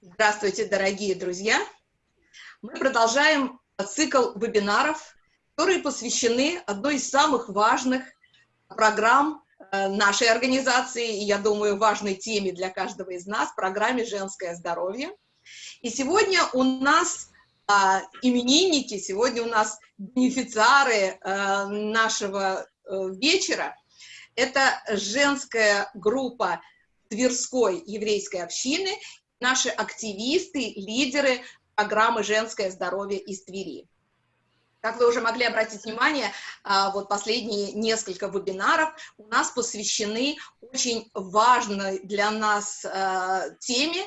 Здравствуйте, дорогие друзья! Мы продолжаем цикл вебинаров, которые посвящены одной из самых важных программ э, нашей организации, и, я думаю, важной теме для каждого из нас, программе «Женское здоровье». И сегодня у нас а, именинники, сегодня у нас бенефициары а, нашего а, вечера. Это женская группа Тверской еврейской общины, наши активисты, лидеры программы «Женское здоровье» из Твери. Как вы уже могли обратить внимание, вот последние несколько вебинаров у нас посвящены очень важной для нас теме.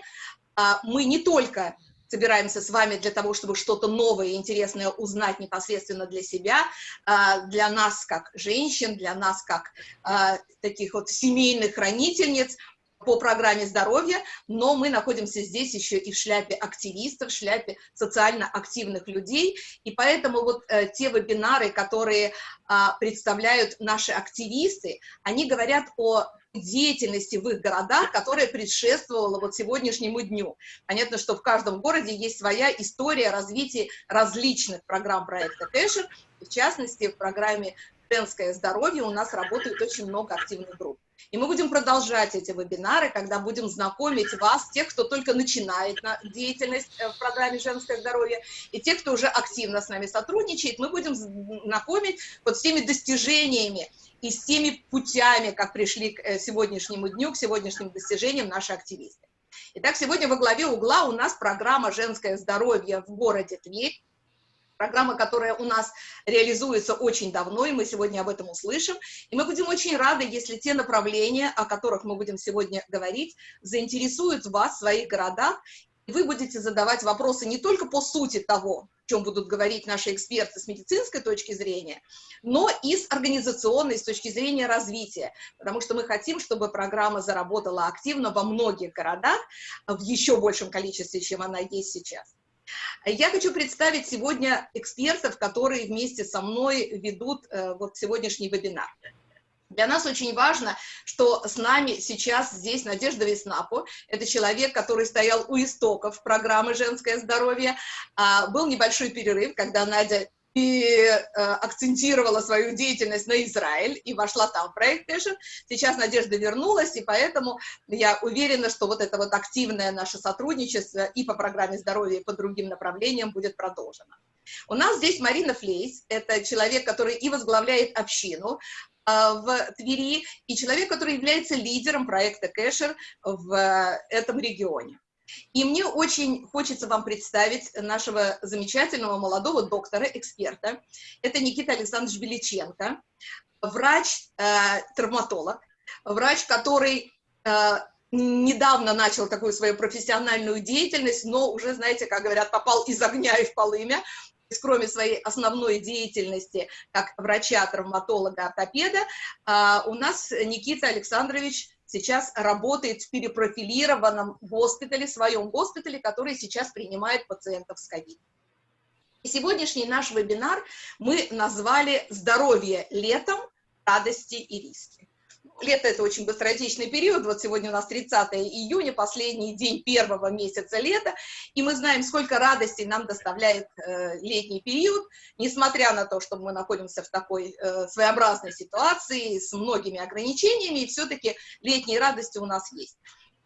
Мы не только собираемся с вами для того, чтобы что-то новое и интересное узнать непосредственно для себя, а, для нас как женщин, для нас как а, таких вот семейных хранительниц по программе здоровья, но мы находимся здесь еще и в шляпе активистов, в шляпе социально активных людей, и поэтому вот э, те вебинары, которые а, представляют наши активисты, они говорят о деятельности в их городах, которая предшествовала вот сегодняшнему дню. Понятно, что в каждом городе есть своя история развития различных программ проекта Кэшер, в частности, в программе «Женское здоровье» у нас работает очень много активных групп. И мы будем продолжать эти вебинары, когда будем знакомить вас, тех, кто только начинает на деятельность э, в программе «Женское здоровье», и тех, кто уже активно с нами сотрудничает, мы будем знакомить вот с теми достижениями и с теми путями, как пришли к э, сегодняшнему дню, к сегодняшним достижениям наши активисты. Итак, сегодня во главе угла у нас программа «Женское здоровье» в городе Тверь, программа, которая у нас реализуется очень давно, и мы сегодня об этом услышим. И мы будем очень рады, если те направления, о которых мы будем сегодня говорить, заинтересуют вас в своих городах, и вы будете задавать вопросы не только по сути того, чем будут говорить наши эксперты с медицинской точки зрения, но и с организационной, с точки зрения развития, потому что мы хотим, чтобы программа заработала активно во многих городах, в еще большем количестве, чем она есть сейчас. Я хочу представить сегодня экспертов, которые вместе со мной ведут э, вот сегодняшний вебинар. Для нас очень важно, что с нами сейчас здесь Надежда Веснапо. Это человек, который стоял у истоков программы «Женское здоровье». А, был небольшой перерыв, когда Надя и э, акцентировала свою деятельность на Израиль и вошла там в проект Эшер. Сейчас Надежда вернулась, и поэтому я уверена, что вот это вот активное наше сотрудничество и по программе здоровья, и по другим направлениям будет продолжено. У нас здесь Марина Флейс, это человек, который и возглавляет общину, а, в Твери, и человек, который является лидером проекта Кэшер в э, этом регионе. И мне очень хочется вам представить нашего замечательного молодого доктора-эксперта. Это Никита Александрович Беличенко, врач-травматолог, э, врач, который э, недавно начал такую свою профессиональную деятельность, но уже, знаете, как говорят, попал из огня и в полымя, есть, кроме своей основной деятельности как врача-травматолога, ортопеда, а, у нас Никита Александрович сейчас работает в перепрофилированном госпитале, своем госпитале, который сейчас принимает пациентов с ковид. И сегодняшний наш вебинар мы назвали «Здоровье летом. Радости и риски» лето – это очень быстротечный период, вот сегодня у нас 30 июня, последний день первого месяца лета, и мы знаем, сколько радостей нам доставляет э, летний период, несмотря на то, что мы находимся в такой э, своеобразной ситуации с многими ограничениями, и все-таки летние радости у нас есть.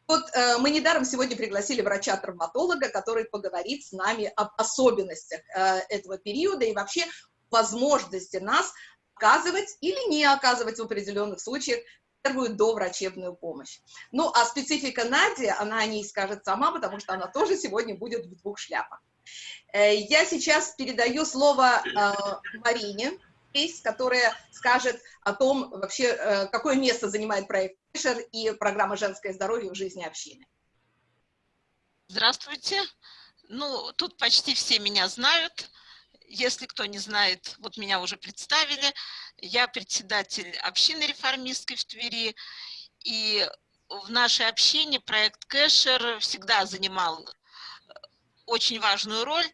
Вот э, мы недаром сегодня пригласили врача-травматолога, который поговорит с нами об особенностях э, этого периода и вообще возможности нас оказывать или не оказывать в определенных случаях первую доврачебную помощь. Ну, а специфика Нади, она о ней скажет сама, потому что она тоже сегодня будет в двух шляпах. Э, я сейчас передаю слово э, Марине, которая скажет о том, вообще, э, какое место занимает проект Фишер и программа «Женское здоровье» в жизни общины. Здравствуйте. Ну, тут почти все меня знают. Если кто не знает, вот меня уже представили. Я председатель общины реформистской в Твери. И в нашей общине проект Кэшер всегда занимал э, очень важную роль.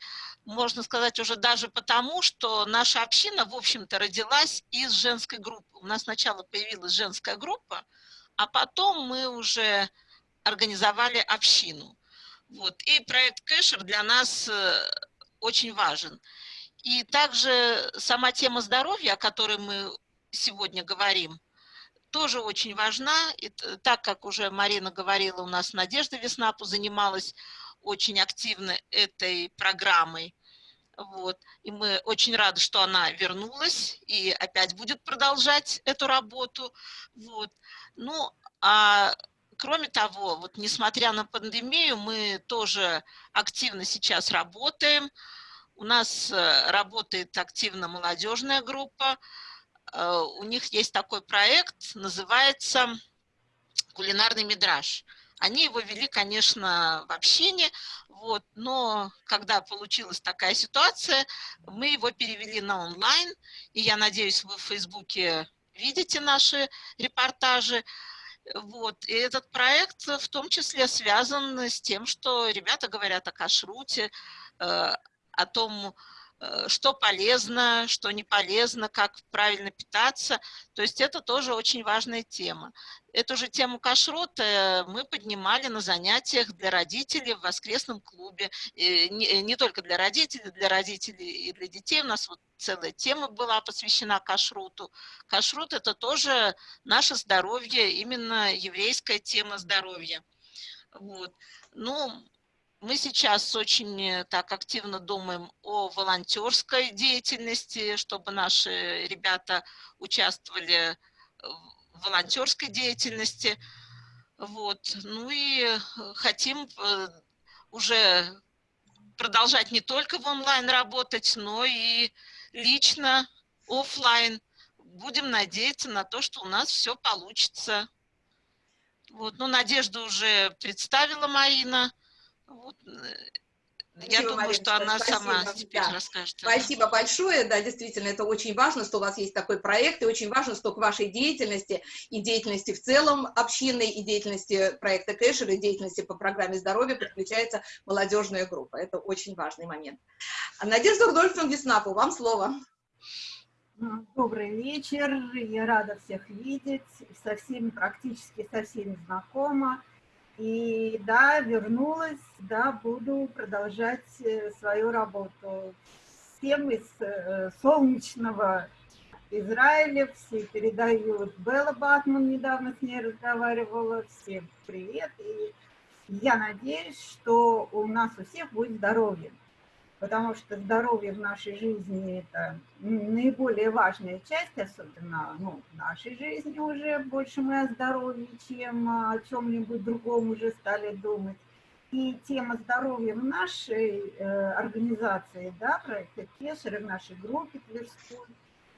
Можно сказать уже даже потому, что наша община, в общем-то, родилась из женской группы. У нас сначала появилась женская группа, а потом мы уже организовали общину. Вот. И проект Кэшер для нас э, очень важен. И также сама тема здоровья, о которой мы сегодня говорим, тоже очень важна. И так как уже Марина говорила, у нас Надежда Веснапу занималась очень активно этой программой. Вот. И мы очень рады, что она вернулась и опять будет продолжать эту работу. Вот. Ну, а кроме того, вот несмотря на пандемию, мы тоже активно сейчас работаем. У нас э, работает активно молодежная группа. Э, у них есть такой проект, называется «Кулинарный мидраж». Они его вели, конечно, в общине, вот, но когда получилась такая ситуация, мы его перевели на онлайн, и я надеюсь, вы в Фейсбуке видите наши репортажи. Вот. И этот проект в том числе связан с тем, что ребята говорят о кашруте, э, о том, Э, что полезно, что не полезно, как правильно питаться. То есть это тоже очень важная тема. Эту же тему кашрута мы поднимали на занятиях для родителей в воскресном клубе. И не, не только для родителей, для родителей и для детей. У нас вот целая тема была посвящена кашруту. Кашрут – это тоже наше здоровье, именно еврейская тема здоровья. Вот. Ну, мы сейчас очень э, так активно думаем о волонтерской деятельности, чтобы наши ребята участвовали в волонтерской деятельности. Вот. Ну и э, хотим э, уже продолжать не только в онлайн работать, но и лично, офлайн. Будем надеяться на то, что у нас все получится. Вот. Ну, Надежду уже представила Марина. Вот, э, я думаю, Марина, что она спасибо. сама теперь да. расскажет. Спасибо большое, да, действительно, это очень важно, что у вас есть такой проект, и очень важно, что к вашей деятельности и деятельности в целом общины, и деятельности проекта Кэшер, и деятельности по программе здоровья подключается молодежная группа. Это очень важный момент. Надежда Рудольфовна Веснапу, вам слово. Добрый вечер, я рада всех видеть, со всеми, практически со всеми знакома. И да, вернулась, да, буду продолжать э, свою работу. Всем из э, солнечного Израиля, все передают. Белла Батман недавно с ней разговаривала. Всем привет. И я надеюсь, что у нас у всех будет здоровье потому что здоровье в нашей жизни – это наиболее важная часть, особенно ну, в нашей жизни уже больше мы о здоровье, чем о чем-нибудь другом уже стали думать. И тема здоровья в нашей э, организации, да, проекта Кешера, в нашей группе Тверской,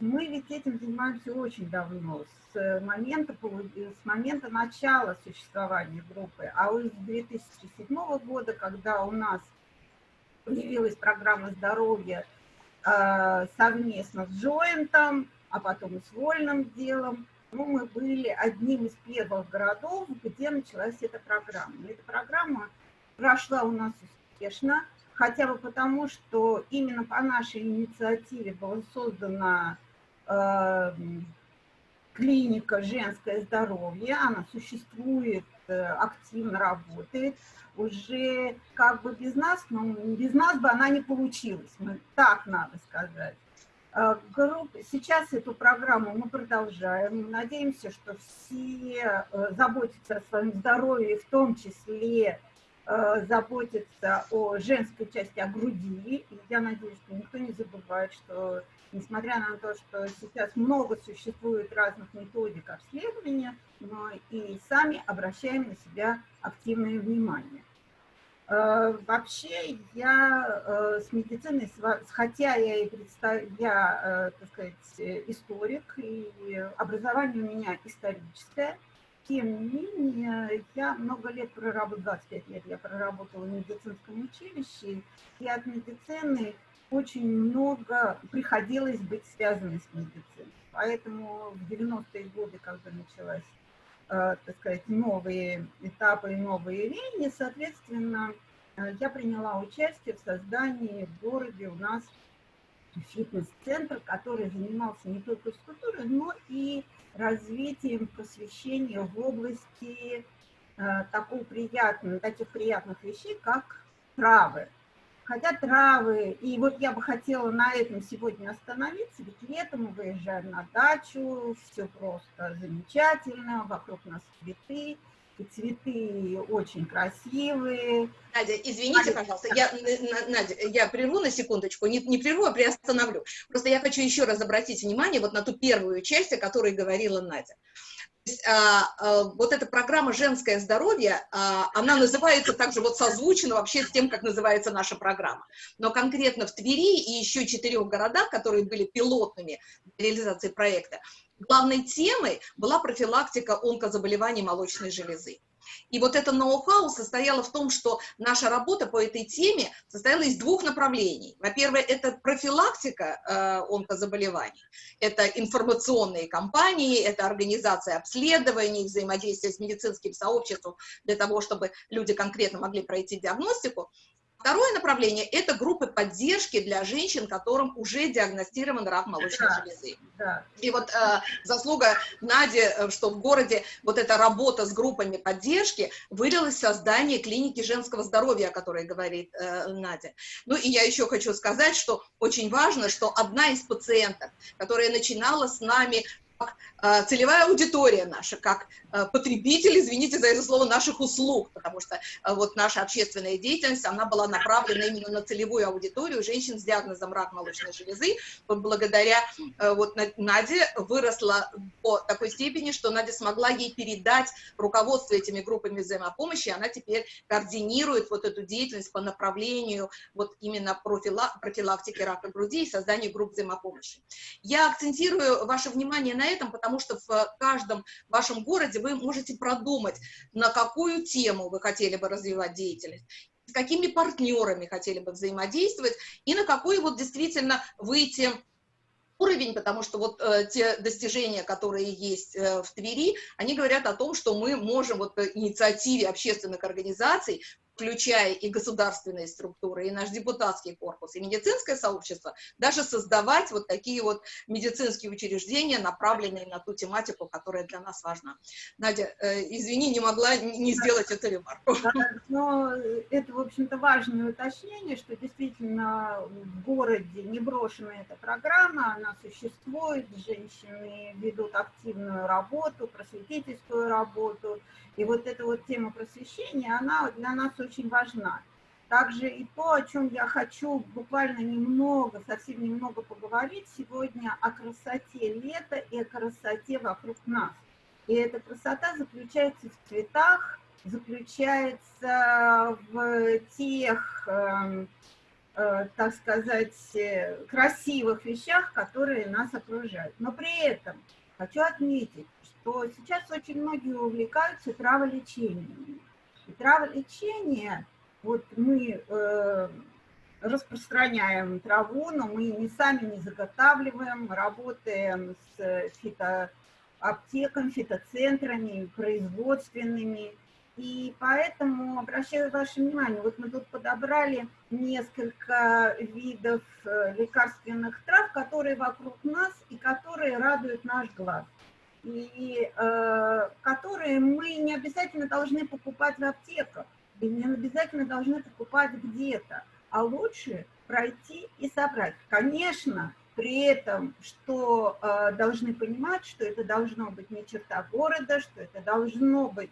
мы ведь этим занимаемся очень давно, с момента, с момента начала существования группы. А уже с 2007 года, когда у нас появилась программа здоровья э, совместно с Джоинтом, а потом и с Вольным делом. Ну, мы были одним из первых городов, где началась эта программа. Эта программа прошла у нас успешно, хотя бы потому, что именно по нашей инициативе была создана э, клиника «Женское здоровье». Она существует, активно работает уже как бы без нас, но без нас бы она не получилась, мы, так надо сказать. А, сейчас эту программу мы продолжаем. Надеемся, что все э, заботятся о своем здоровье, в том числе э, заботятся о женской части, о груди. И я надеюсь, что никто не забывает, что несмотря на то, что сейчас много существует разных методик обследования, но и сами обращаем на себя активное внимание. Э, вообще я э, с медициной, хотя я и представ... я, э, так сказать, историк, и образование у меня историческое, тем не менее, я много лет проработала, 25 лет я проработала в медицинском училище, и от медицины очень много приходилось быть связанной с медициной. Поэтому в 90-е годы, когда началась Э, так сказать, новые этапы и новые линии, соответственно, э, я приняла участие в создании в городе у нас фитнес-центр, который занимался не только физкультурой, но и развитием просвещения в области э, такого приятного, таких приятных вещей, как травы. Хотя травы, и вот я бы хотела на этом сегодня остановиться, ведь летом мы выезжаем на дачу, все просто замечательно, вокруг нас цветы, и цветы очень красивые. Надя, извините, пожалуйста, я, Надя, я прерву на секундочку, не, не прерву, а приостановлю. Просто я хочу еще раз обратить внимание вот на ту первую часть, о которой говорила Надя. А, а, вот эта программа «Женское здоровье», а, она называется также вот созвучно вообще с тем, как называется наша программа. Но конкретно в Твери и еще четырех городах, которые были пилотными для реализации проекта, главной темой была профилактика онкозаболеваний молочной железы. И вот это ноу-хау состояло в том, что наша работа по этой теме состояла из двух направлений. Во-первых, это профилактика э, онкозаболеваний, это информационные кампании, это организация обследований, взаимодействие с медицинским сообществом для того, чтобы люди конкретно могли пройти диагностику. Второе направление – это группы поддержки для женщин, которым уже диагностирован рак молочной да, железы. Да. И вот э, заслуга Нади, э, что в городе вот эта работа с группами поддержки вылилась в создание клиники женского здоровья, о которой говорит э, Надя. Ну и я еще хочу сказать, что очень важно, что одна из пациенток, которая начинала с нами как э, целевая аудитория наша, как э, потребитель, извините за это слово, наших услуг, потому что э, вот наша общественная деятельность, она была направлена именно на целевую аудиторию женщин с диагнозом рак молочной железы. Благодаря вот Наде выросла по такой степени, что Надя смогла ей передать руководство этими группами взаимопомощи, она теперь координирует вот эту деятельность по направлению вот именно профилактики рака груди и созданию групп взаимопомощи. Я акцентирую ваше внимание на этом, потому что в каждом вашем городе вы можете продумать, на какую тему вы хотели бы развивать деятельность, с какими партнерами хотели бы взаимодействовать, и на какой вот действительно выйти уровень, потому что вот э, те достижения, которые есть э, в Твери, они говорят о том, что мы можем вот инициативе общественных организаций включая и государственные структуры, и наш депутатский корпус, и медицинское сообщество, даже создавать вот такие вот медицинские учреждения, направленные на ту тематику, которая для нас важна. Надя, э, извини, не могла не сделать эту ремарку. Но это, в общем-то, важное уточнение, что действительно в городе не брошена эта программа, она существует, женщины ведут активную работу, просветительскую работу, и вот эта вот тема просвещения, она для нас очень важна. Также и то, о чем я хочу буквально немного, совсем немного поговорить сегодня, о красоте лета и о красоте вокруг нас. И эта красота заключается в цветах, заключается в тех, э, э, так сказать, красивых вещах, которые нас окружают. Но при этом хочу отметить, что сейчас очень многие увлекаются траволечением. Траволечение, вот мы э, распространяем траву, но мы не сами не заготавливаем, работаем с фитоаптеками, фитоцентрами, производственными. И поэтому обращаю ваше внимание, вот мы тут подобрали несколько видов э, лекарственных трав, которые вокруг нас и которые радуют наш глаз и э, которые мы не обязательно должны покупать в аптеках, и не обязательно должны покупать где-то, а лучше пройти и собрать. Конечно, при этом, что э, должны понимать, что это должно быть не черта города, что это должно быть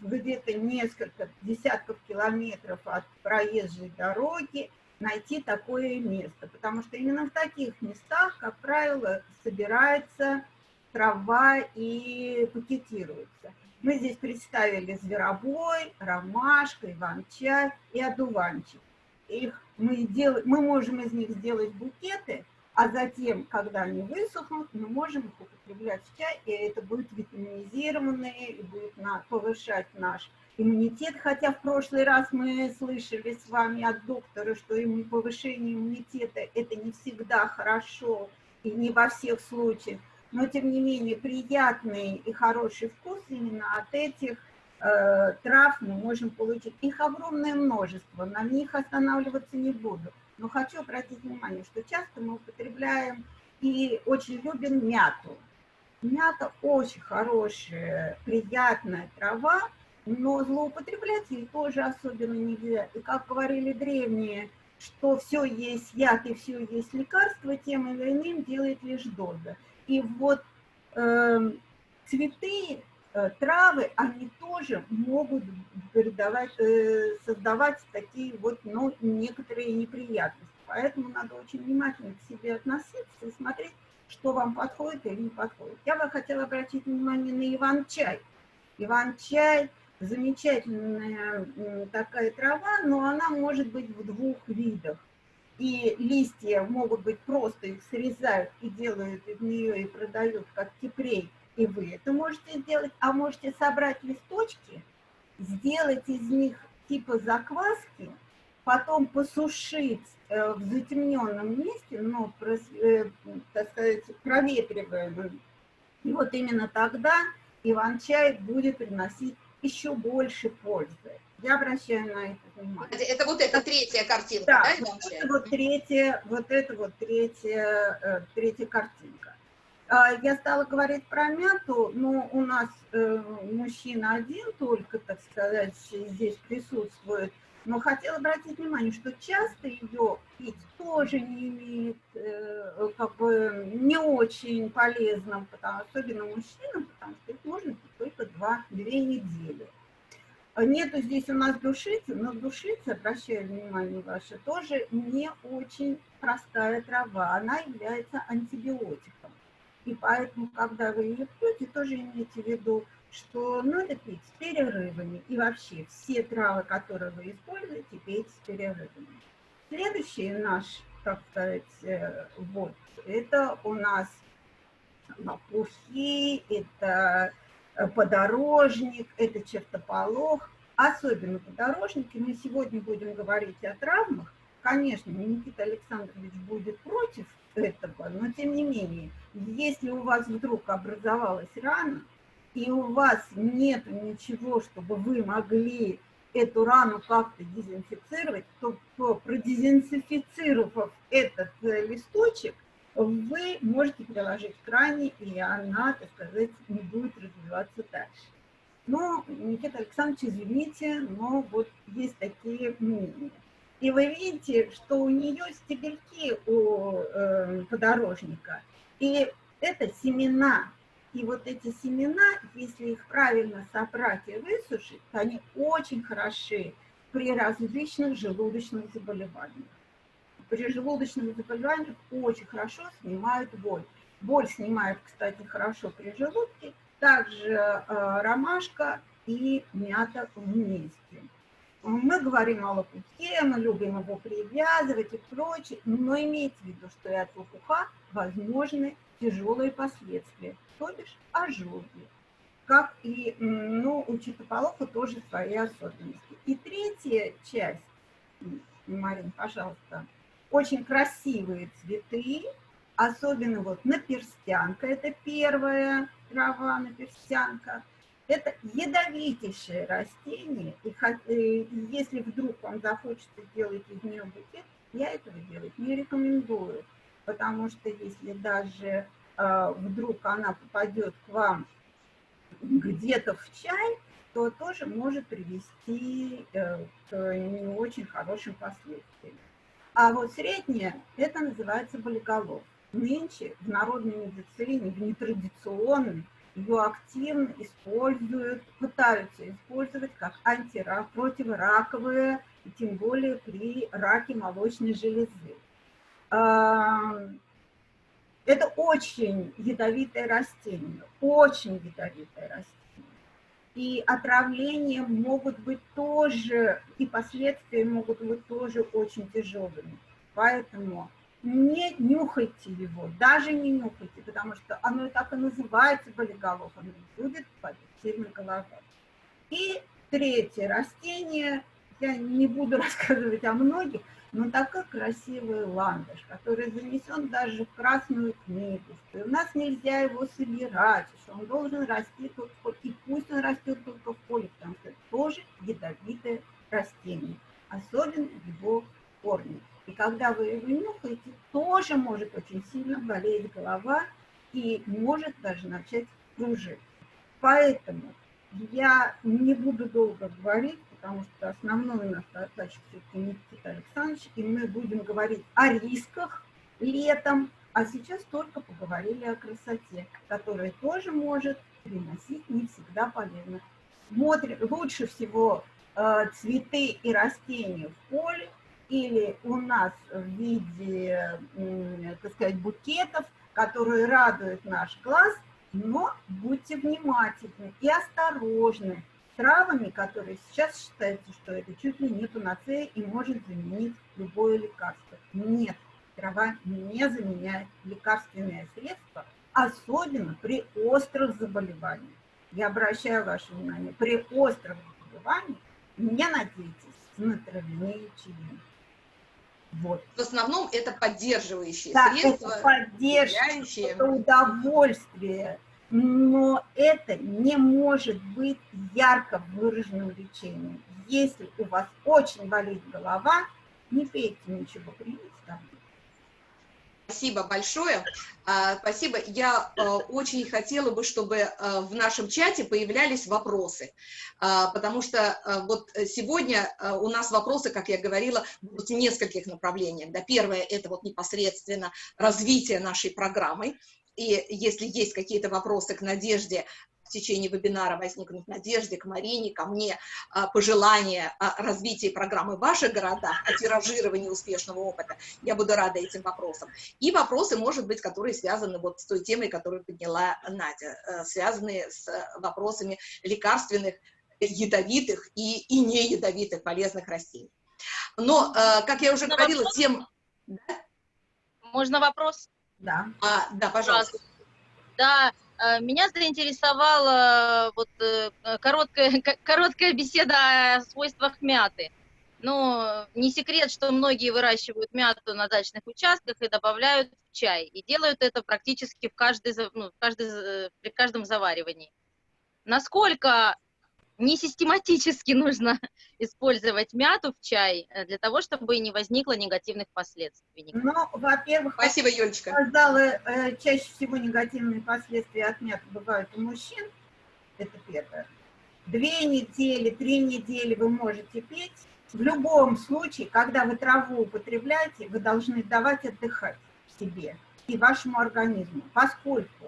где-то несколько десятков километров от проезжей дороги, найти такое место, потому что именно в таких местах, как правило, собирается трава и пакетируется. Мы здесь представили зверобой, ромашка, иван-чай и одуванчик. Их мы, дел... мы можем из них сделать букеты, а затем, когда они высохнут, мы можем их употреблять в чай, и это будет витаминизированное, и будет на... повышать наш иммунитет. Хотя в прошлый раз мы слышали с вами от доктора, что повышение иммунитета – это не всегда хорошо, и не во всех случаях но тем не менее приятный и хороший вкус именно от этих э, трав мы можем получить. Их огромное множество, на них останавливаться не буду. Но хочу обратить внимание, что часто мы употребляем и очень любим мяту. Мята очень хорошая, приятная трава, но злоупотреблять ей тоже особенно нельзя. И как говорили древние, что все есть яд и все есть лекарство, тем или иным делает лишь доза. И вот э, цветы, э, травы, они тоже могут передавать, э, создавать такие вот, ну, некоторые неприятности. Поэтому надо очень внимательно к себе относиться и смотреть, что вам подходит или не подходит. Я бы хотела обратить внимание на иван-чай. Иван-чай – замечательная такая трава, но она может быть в двух видах. И листья могут быть просто, их срезают и делают из нее и продают как кипрей, и вы это можете сделать. А можете собрать листочки, сделать из них типа закваски, потом посушить Э, в затемненном месте, но, э, так сказать, проветриваемым. И вот именно тогда Иван-чай будет приносить еще больше пользы. Я обращаю на это внимание. Это вот эта третья картинка, да, да Иван-чай? Это вот третья, вот это вот третья, э, третья картинка. А, я стала говорить про мяту, но у нас мужчина один только, так сказать, здесь присутствует. Но хотела обратить внимание, что часто ее пить тоже не имеет, э, как бы не очень полезным, потому, особенно мужчинам, потому что их можно пить только два-две недели. Нету здесь у нас душицы, но душица, обращаю внимание ваше, тоже не очень простая трава. Она является антибиотиком. И поэтому, когда вы ее пьете, тоже имейте в виду, что надо пить с перерывами. И вообще все травы, которые вы используете, пейте с перерывами. Следующий наш, так сказать, э, вот, это у нас лопухи, это подорожник, это чертополох. Особенно подорожники. Мы сегодня будем говорить о травмах. Конечно, Никита Александрович будет против этого, но тем не менее, если у вас вдруг образовалась рана, и у вас нет ничего, чтобы вы могли эту рану как-то дезинфицировать, то продезинфицировав этот э, листочек, вы можете приложить к ране, и она, так сказать, не будет развиваться дальше. Но, Никита Александрович, извините, но вот есть такие мнения. И вы видите, что у нее стебельки у э, подорожника, и это семена и вот эти семена, если их правильно собрать и высушить, то они очень хороши при различных желудочных заболеваниях. При желудочных заболеваниях очень хорошо снимают боль. Боль снимает, кстати, хорошо при желудке. Также э, ромашка и мята вместе. Мы говорим о лопухе, мы любим его привязывать и прочее, но имейте в виду, что и от лопуха возможны тяжелые последствия то бишь ожоги. Как и ну, у чертополоха тоже свои особенности. И третья часть, Марин, пожалуйста, очень красивые цветы, особенно вот наперстянка, это первая трава наперстянка. Это ядовитейшее растение, и если вдруг вам захочется сделать из нее букет, я этого делать не рекомендую, потому что если даже а, вдруг она попадет к вам где-то в чай, то тоже может привести э, к не очень хорошим последствиям. А вот средняя, это называется болиголов. Нынче в народной медицине, в нетрадиционной, ее активно используют, пытаются использовать как антирак, противораковые, и тем более при раке молочной железы. Это очень ядовитое растение, очень ядовитое растение. И отравления могут быть тоже, и последствия могут быть тоже очень тяжелыми. Поэтому не нюхайте его, даже не нюхайте, потому что оно и так и называется болиголов, оно будет сильно голова. И третье растение, я не буду рассказывать о многих, но такой красивый ландыш, который занесен даже в Красную книгу, что у нас нельзя его собирать, что он должен расти только и пусть он растет только в поле, потому что это тоже ядовитое растение, особенно его корни. И когда вы его нюхаете, тоже может очень сильно болеть голова и может даже начать кружить. Поэтому я не буду долго говорить, потому что основной наш задача все-таки Никита Александрович, и мы будем говорить о рисках летом, а сейчас только поговорили о красоте, которая тоже может приносить не всегда полезно. Смотрим, лучше всего э, цветы и растения в поле или у нас в виде, э, так сказать, букетов, которые радуют наш глаз, но будьте внимательны и осторожны травами, которые сейчас считается, что это чуть ли не панацея и может заменить любое лекарство. Нет, трава не заменяет лекарственные средства, особенно при острых заболеваниях. Я обращаю ваше внимание, при острых заболеваниях не надейтесь на травяные лечения. Вот. В основном это поддерживающие да, средства. Это поддерживающие, это удовольствие. Но это не может быть ярко выраженным лечением. Если у вас очень болит голова, не пейте ничего, примите таблетку. Спасибо большое. А, спасибо. Я а, очень хотела бы, чтобы а, в нашем чате появлялись вопросы, потому что вот сегодня у нас вопросы, как я говорила, будут в нескольких направлениях. Да, первое – это вот непосредственно развитие нашей программы, и если есть какие-то вопросы к Надежде, течение вебинара возникнут надежды к Марине, ко мне, а, пожелания о развитии программы в ваших городах, о тиражировании успешного опыта, я буду рада этим вопросам. И вопросы, может быть, которые связаны вот с той темой, которую подняла Надя, э, связанные с вопросами лекарственных, ядовитых и, и не ядовитых полезных растений. Но, э, как я уже Можно говорила, вопрос? тем... Можно вопрос? Да. А, да, пожалуйста. Да, Э, меня заинтересовала вот э, короткая, короткая беседа о свойствах мяты. Ну, не секрет, что многие выращивают мяту на дачных участках и добавляют в чай. И делают это практически в каждой, ну, в каждой, э, при каждом заваривании. Насколько не систематически нужно использовать мяту в чай э, для того, чтобы не возникло негативных последствий. Ну, во-первых, спасибо, Юлечка. Сказала, э, чаще всего негативные последствия от мяты бывают у мужчин. Это первое. Две недели, три недели вы можете пить. В любом случае, когда вы траву употребляете, вы должны давать отдыхать себе и вашему организму, поскольку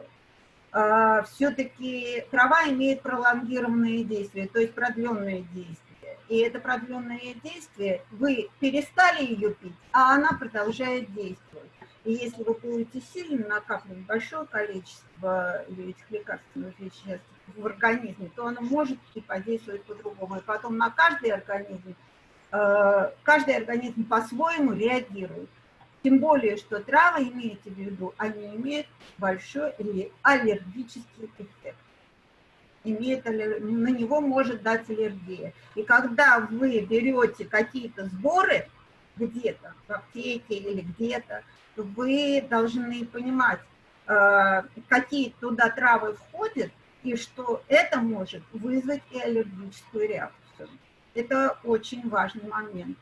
все-таки трава имеет пролонгированные действия, то есть продленные действия. И это продленное действие, вы перестали ее пить, а она продолжает действовать. И если вы будете сильно накапливать большое количество этих лекарственных веществ в организме, то оно может и подействовать по-другому. И потом на каждый организм, э, каждый организм по-своему реагирует. Тем более, что травы, имеете в виду, они имеют большой аллергический эффект. Имеет, на него может дать аллергия. И когда вы берете какие-то сборы где-то, в аптеке или где-то, вы должны понимать, э, какие туда травы входят, и что это может вызвать и аллергическую реакцию. Это очень важный момент.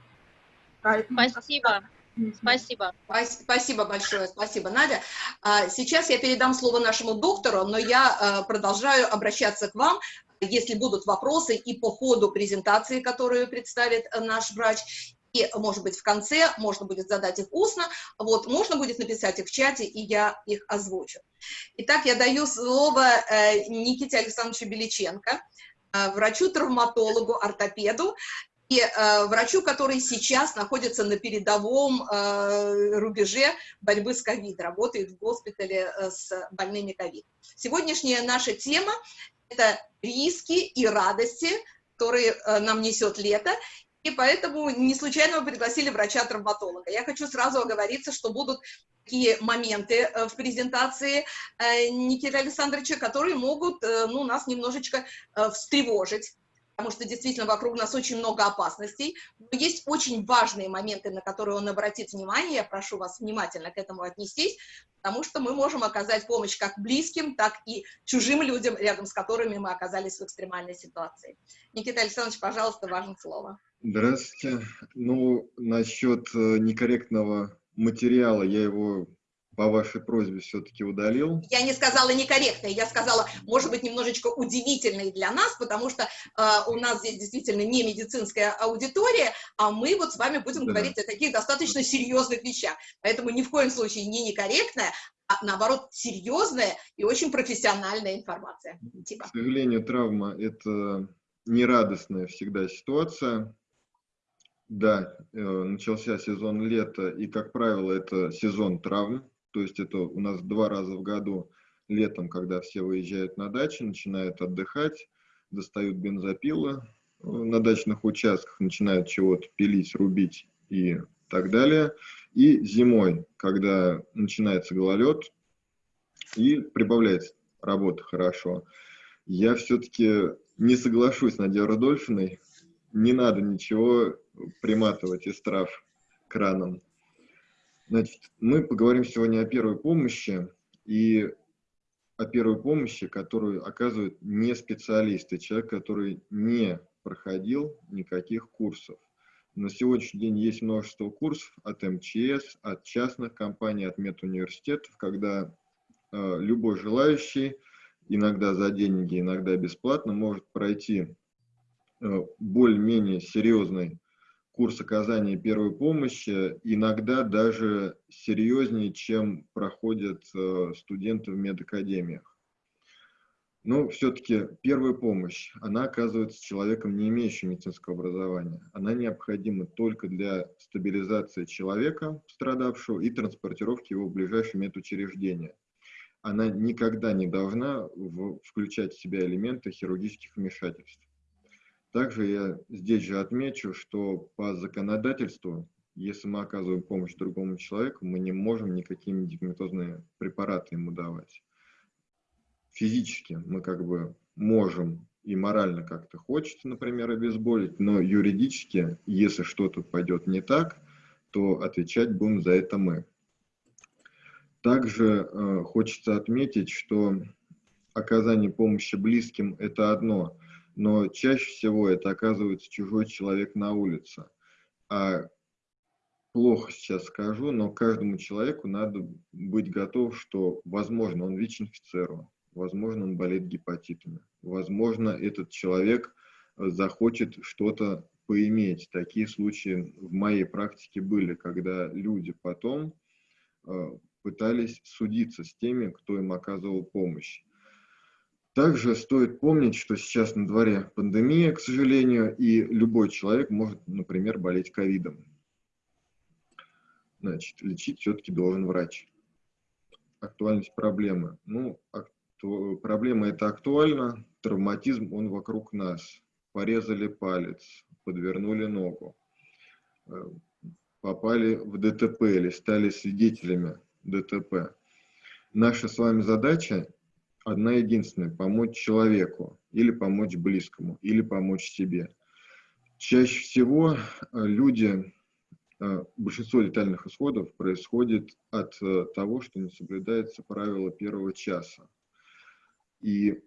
Поэтому, Спасибо. Спасибо. Спасибо большое, спасибо, Надя. А, сейчас я передам слово нашему доктору, но я а, продолжаю обращаться к вам, если будут вопросы и по ходу презентации, которую представит наш врач, и, может быть, в конце можно будет задать их устно, вот, можно будет написать их в чате, и я их озвучу. Итак, я даю слово э, Никите Александровичу Беличенко, э, врачу-травматологу, ортопеду, э, врачу, который сейчас находится на передовом э, рубеже борьбы с ковид, работает в госпитале э, с больными ковид. Сегодняшняя наша тема – это риски и радости, которые нам несет лето, и поэтому не случайно мы пригласили врача-травматолога. Я хочу сразу оговориться, что будут такие моменты в презентации Никиты Александровича, которые могут ну, нас немножечко встревожить потому что действительно вокруг нас очень много опасностей, но есть очень важные моменты, на которые он обратит внимание, я прошу вас внимательно к этому отнестись, потому что мы можем оказать помощь как близким, так и чужим людям, рядом с которыми мы оказались в экстремальной ситуации. Никита Александрович, пожалуйста, важное слово. Здравствуйте. Ну, насчет э, некорректного материала, я его по вашей просьбе все-таки удалил. Я не сказала некорректной, я сказала, может быть, немножечко удивительной для нас, потому что э, у нас здесь действительно не медицинская аудитория, а мы вот с вами будем да. говорить о таких достаточно серьезных вещах. Поэтому ни в коем случае не некорректная, а наоборот серьезная и очень профессиональная информация. Типа. К сожалению, травма – это нерадостная всегда ситуация. Да, э, начался сезон лета, и, как правило, это сезон травм то есть это у нас два раза в году летом, когда все выезжают на дачи, начинают отдыхать, достают бензопилы э, на дачных участках, начинают чего-то пилить, рубить и так далее. И зимой, когда начинается гололед и прибавляется работа хорошо, я все-таки не соглашусь с Надей Рудольфиной, не надо ничего приматывать из трав краном. Значит, мы поговорим сегодня о первой помощи и о первой помощи, которую оказывают не специалисты, человек, который не проходил никаких курсов. На сегодняшний день есть множество курсов от МЧС, от частных компаний, от медуниверситетов, когда э, любой желающий, иногда за деньги, иногда бесплатно, может пройти э, более-менее серьезный курс оказания первой помощи иногда даже серьезнее, чем проходят э, студенты в медакадемиях. Но все-таки первая помощь, она оказывается человеком, не имеющим медицинского образования. Она необходима только для стабилизации человека, пострадавшего, и транспортировки его в ближайшее медучреждение. Она никогда не должна включать в себя элементы хирургических вмешательств. Также я здесь же отмечу, что по законодательству, если мы оказываем помощь другому человеку, мы не можем никакие медикаментозные препараты ему давать. Физически мы как бы можем и морально как-то хочется, например, обезболить, но юридически, если что-то пойдет не так, то отвечать будем за это мы. Также э, хочется отметить, что оказание помощи близким – это одно, но чаще всего это оказывается чужой человек на улице. А плохо сейчас скажу, но каждому человеку надо быть готов, что, возможно, он ВИЧ-инфицирован, возможно, он болеет гепатитами, возможно, этот человек э, захочет что-то поиметь. Такие случаи в моей практике были, когда люди потом э, пытались судиться с теми, кто им оказывал помощь. Также стоит помнить, что сейчас на дворе пандемия, к сожалению, и любой человек может, например, болеть ковидом. Значит, лечить все-таки должен врач. Актуальность проблемы. Ну, акту... проблема это актуальна, травматизм, он вокруг нас. Порезали палец, подвернули ногу, э, попали в ДТП или стали свидетелями ДТП. Наша с вами задача одна единственная – помочь человеку, или помочь близкому, или помочь себе. Чаще всего э, люди, э, большинство летальных исходов происходит от э, того, что не соблюдается правило первого часа. И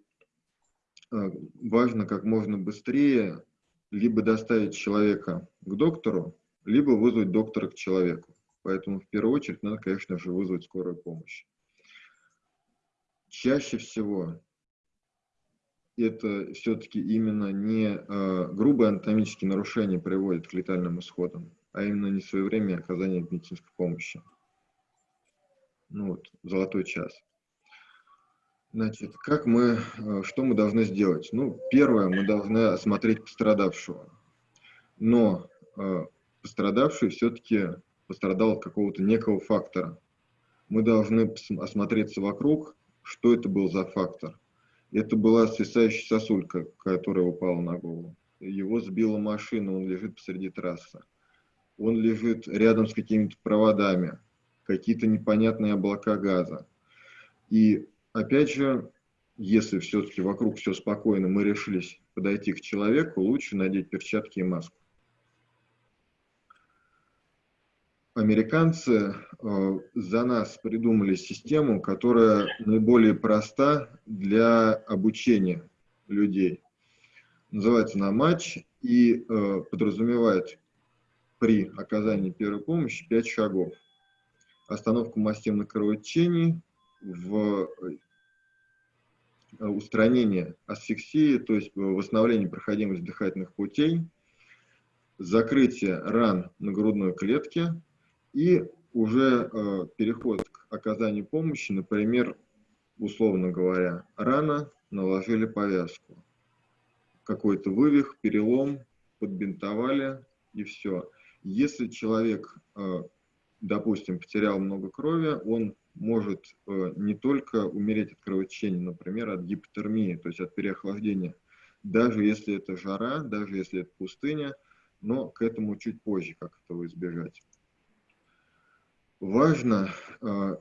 важно как можно быстрее либо доставить человека к доктору, либо вызвать доктора к человеку. Поэтому в первую очередь надо, конечно же, вызвать скорую помощь. Чаще всего это все-таки именно не э, грубые анатомические нарушения приводят к летальным исходам, а именно несвоевременное оказание медицинской помощи. Ну вот, золотой час. Значит, как мы, э, что мы должны сделать? Ну, первое, мы должны осмотреть пострадавшего. Но э, пострадавший все-таки пострадал от какого-то некого фактора. Мы должны осмотреться вокруг, что это был за фактор. Это была свисающая сосулька, которая упала на голову. Его сбила машина, он лежит посреди трассы. Он лежит рядом с какими-то проводами, какие-то непонятные облака газа. И опять же, если все-таки вокруг все спокойно, мы решились подойти к человеку, лучше надеть перчатки и маску. Американцы э, за нас придумали систему, которая наиболее проста для обучения людей. Называется на матч и э, подразумевает при оказании первой помощи 5 шагов. остановку массивных кровотечений, в э, устранение асфиксии, то есть восстановление проходимости дыхательных путей, закрытие ран на грудной клетке и уже э, переход к оказанию помощи, например, условно говоря, рана наложили повязку, какой-то вывих, перелом, подбинтовали и все. Если человек, э, допустим, потерял много крови, он может э, не только умереть от кровотечения, например, от гипотермии, то есть от переохлаждения, даже если это жара, даже если это пустыня, но к этому чуть позже, как этого избежать. Важно, э,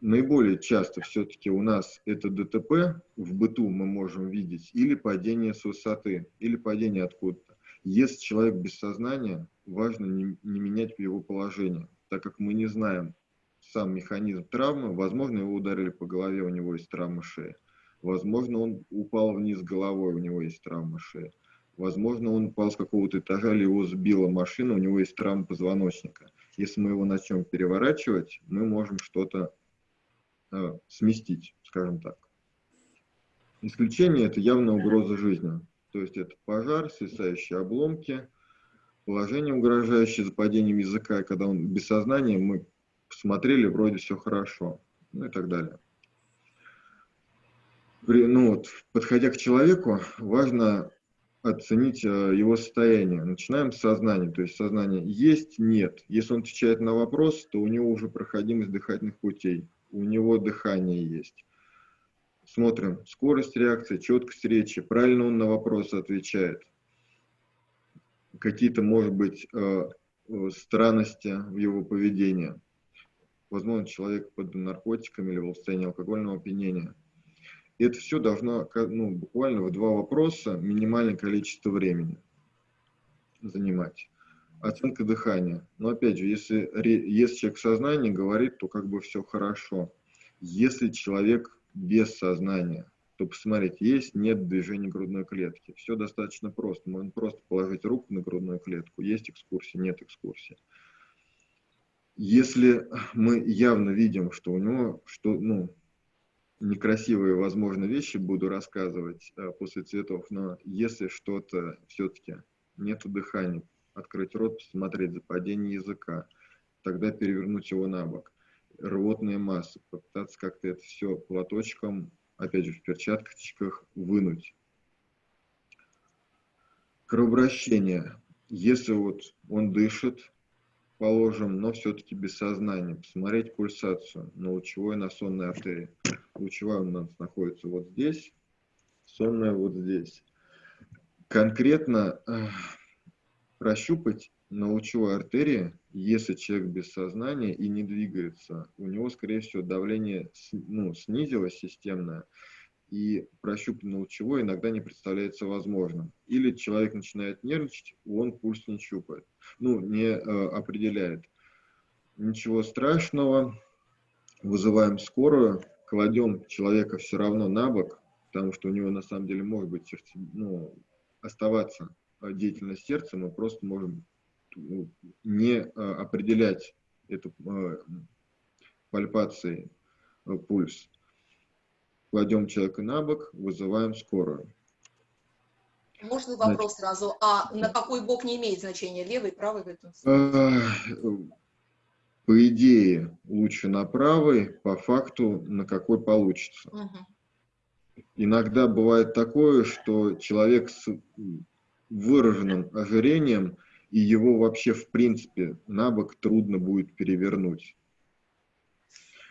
наиболее часто все-таки у нас это ДТП в быту мы можем видеть, или падение с высоты, или падение откуда-то. Если человек без сознания, важно не, не менять его положение, так как мы не знаем, сам механизм травмы, возможно, его ударили по голове, у него есть травма шеи. Возможно, он упал вниз головой, у него есть травма шеи. Возможно, он упал с какого-то этажа, или его сбила машина, у него есть травма позвоночника. Если мы его начнем переворачивать, мы можем что-то э, сместить, скажем так. Исключение – это явная угроза жизни. То есть это пожар, свисающие обломки, положение, угрожающее за падением языка, когда он без сознания, мы посмотрели, вроде все хорошо, ну и так далее. При, ну вот, подходя к человеку, важно оценить э, его состояние. Начинаем с сознания, то есть сознание есть, нет. Если он отвечает на вопрос, то у него уже проходимость дыхательных путей, у него дыхание есть. Смотрим скорость реакции, четкость речи, правильно он на вопросы отвечает. Какие-то, может быть, э, э, странности в его поведении возможно, человек под наркотиками или в состоянии алкогольного опьянения. И это все должно ну, буквально в два вопроса минимальное количество времени занимать. Оценка дыхания. Но опять же, если, если человек в сознании говорит, то как бы все хорошо. Если человек без сознания, то посмотреть, есть, нет движения грудной клетки. Все достаточно просто. Можно просто положить руку на грудную клетку. Есть экскурсия, нет экскурсии. Если мы явно видим, что у него что, ну, некрасивые, возможно, вещи буду рассказывать э, после цветов, но если что-то все-таки нету дыхания, открыть рот, посмотреть за падение языка, тогда перевернуть его на бок. Рвотная масса, попытаться как-то это все платочком, опять же, в перчатках вынуть. Кровообращение. Если вот он дышит, положим, но все-таки без сознания, посмотреть пульсацию на лучевой на сонной артерии. Лучевая у нас находится вот здесь, сонная вот здесь. Конкретно э, прощупать на лучевой артерии, если человек без сознания и не двигается, у него, скорее всего, давление ну, снизилось системное, и прощупать лучевой иногда не представляется возможным. Или человек начинает нервничать, он пульс не щупает, ну, не э, определяет. Ничего страшного, вызываем скорую, кладем человека все равно на бок, потому что у него на самом деле может быть сердце, ну, оставаться деятельность сердца, мы просто можем ну, не э, определять эту э, пальпацией э, пульс кладем человека на бок, вызываем скорую. Можно вопрос Значит, сразу? А на какой бок не имеет значения? Левый, правый в этом случае? По идее, лучше на правый, по факту на какой получится. Угу. Иногда бывает такое, что человек с выраженным ожирением, и его вообще в принципе на бок трудно будет перевернуть.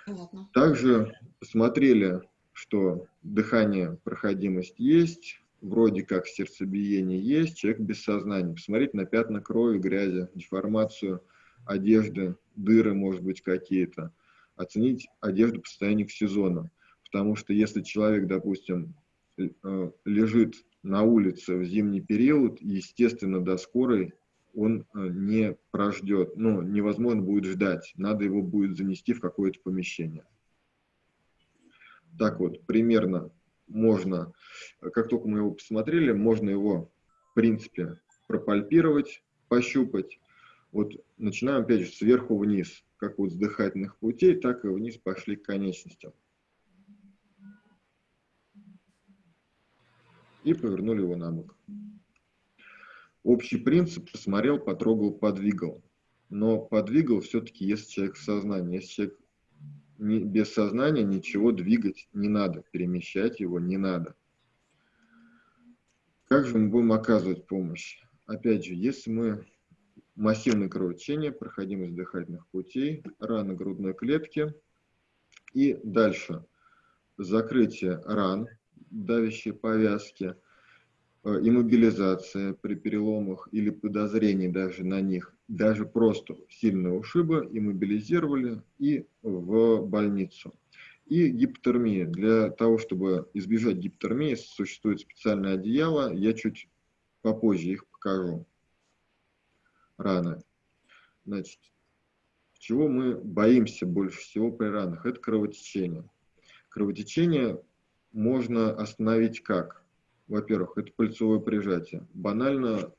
Понятно. Также посмотрели что дыхание, проходимость есть, вроде как сердцебиение есть, человек без сознания. Посмотреть на пятна крови, грязи, деформацию одежды, дыры, может быть, какие-то. Оценить одежду по состоянию к сезону. Потому что если человек, допустим, э, лежит на улице в зимний период, естественно, до скорой он э, не прождет, ну, невозможно будет ждать, надо его будет занести в какое-то помещение так вот примерно можно, как только мы его посмотрели, можно его, в принципе, пропальпировать, пощупать. Вот начинаем опять же сверху вниз. как вот с дыхательных путей, так и вниз пошли к конечностям. И повернули его на бок. Общий принцип посмотрел, потрогал, подвигал. Но подвигал все-таки, если человек в сознании. Если человек без сознания ничего двигать не надо, перемещать его не надо. Как же мы будем оказывать помощь? Опять же, если мы массивное кровотечение, проходимость дыхательных путей, раны грудной клетки и дальше закрытие ран, давящие повязки, иммобилизация при переломах или подозрении даже на них, даже просто сильного ушиба иммобилизировали и в больницу. И гипотермия. Для того, чтобы избежать гипотермии, существует специальное одеяло. Я чуть попозже их покажу. Раны. Значит, чего мы боимся больше всего при ранах? Это кровотечение. Кровотечение можно остановить как? Во-первых, это пальцевое прижатие. Банально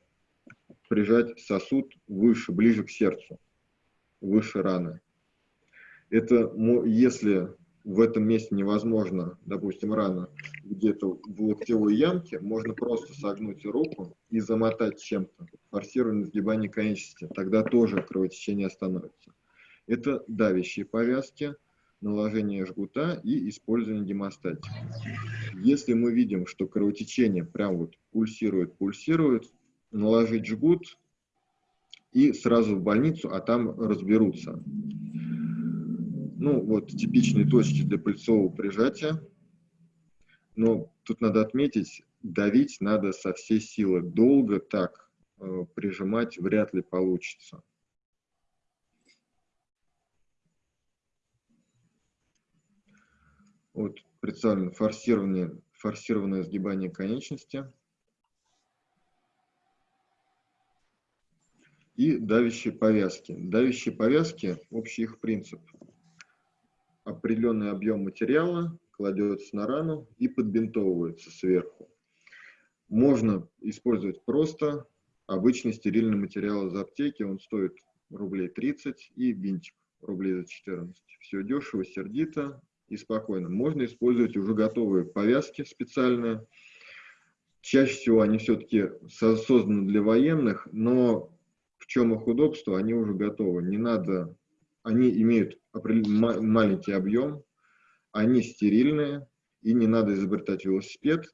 прижать сосуд выше, ближе к сердцу, выше раны. Это если в этом месте невозможно, допустим, рана где-то в локтевой ямке, можно просто согнуть руку и замотать чем-то, форсированное сгибание конечности, тогда тоже кровотечение остановится. Это давящие повязки, наложение жгута и использование гемостатики. Если мы видим, что кровотечение прям вот пульсирует, пульсирует, наложить жгут и сразу в больницу, а там разберутся ну, вот типичные точки для пыльцового прижатия. Но тут надо отметить, давить надо со всей силы. Долго так э, прижимать вряд ли получится. Вот представлено форсированное, форсированное сгибание конечности. И давящие повязки. Давящие повязки, общий их принцип – определенный объем материала кладется на рану и подбинтовывается сверху. Можно использовать просто обычный стерильный материал из аптеки, он стоит рублей 30 и бинтик рублей за 14. Все дешево, сердито и спокойно. Можно использовать уже готовые повязки специальные. Чаще всего они все-таки созданы для военных, но в чем их удобство, они уже готовы. Не надо они имеют маленький объем, они стерильные, и не надо изобретать велосипед.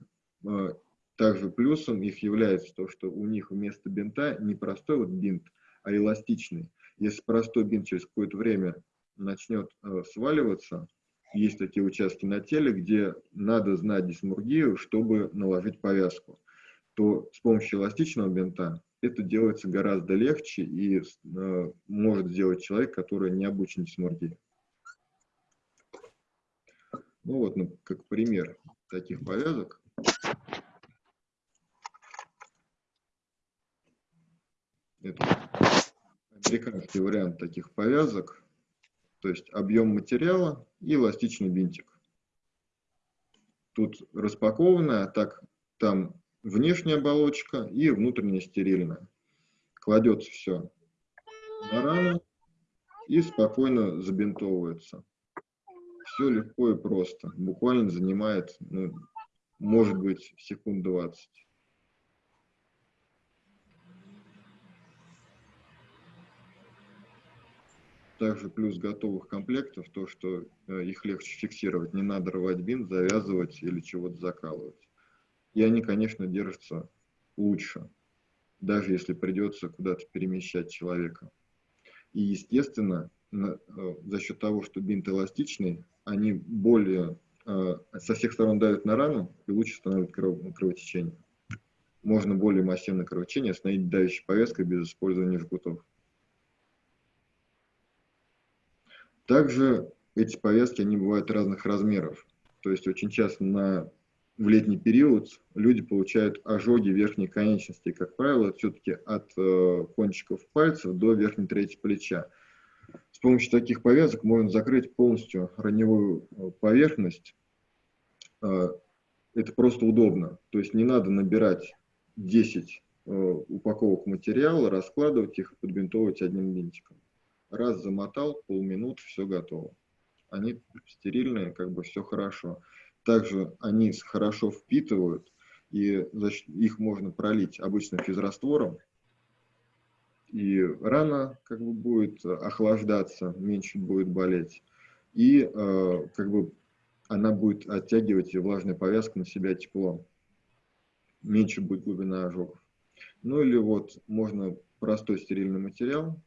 А, также плюсом их является то, что у них вместо бинта не простой вот бинт, а эластичный. Если простой бинт через какое-то время начнет э, сваливаться, есть такие участки на теле, где надо знать дисмургию, чтобы наложить повязку, то с помощью эластичного бинта это делается гораздо легче и э, может сделать человек, который не обучен дисморгии. Ну вот, ну, как пример таких повязок. Это американский вариант таких повязок. То есть объем материала и эластичный бинтик. Тут распакованная, так там внешняя оболочка и внутренняя стерильная. Кладется все на рану и спокойно забинтовывается. Все легко и просто. Буквально занимает, ну, может быть, секунд 20. Также плюс готовых комплектов, то, что э, их легче фиксировать. Не надо рвать бинт, завязывать или чего-то закалывать и они, конечно, держатся лучше, даже если придется куда-то перемещать человека. И, естественно, э, за счет того, что бинт эластичный, они более э, со всех сторон давят на рану и лучше становят кров, кровотечение. Можно более массивное кровотечение остановить давящей повязкой без использования жгутов. Также эти повязки, они бывают разных размеров. То есть очень часто на в летний период люди получают ожоги верхней конечности. Как правило, все-таки от э, кончиков пальцев до верхней трети плеча. С помощью таких повязок можно закрыть полностью раневую э, поверхность. Э, это просто удобно. То есть не надо набирать 10 э, упаковок материала, раскладывать их и подбинтовывать одним бинтиком. Раз замотал, полминуты, все готово. Они стерильные, как бы все хорошо. Также они хорошо впитывают, и их можно пролить обычным физраствором, и рана как бы будет охлаждаться, меньше будет болеть, и э, как бы она будет оттягивать и влажная повязка на себя тепло, меньше будет глубина ожогов. Ну или вот можно простой стерильный материал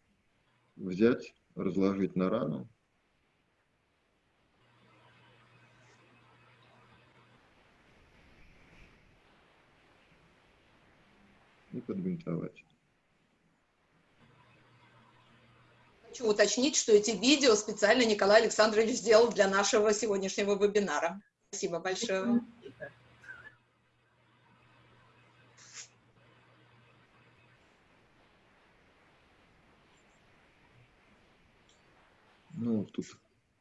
взять, разложить на рану, и подбинтовать. Хочу уточнить, что эти видео специально Николай Александрович сделал для нашего сегодняшнего вебинара. Спасибо большое. Ну, тут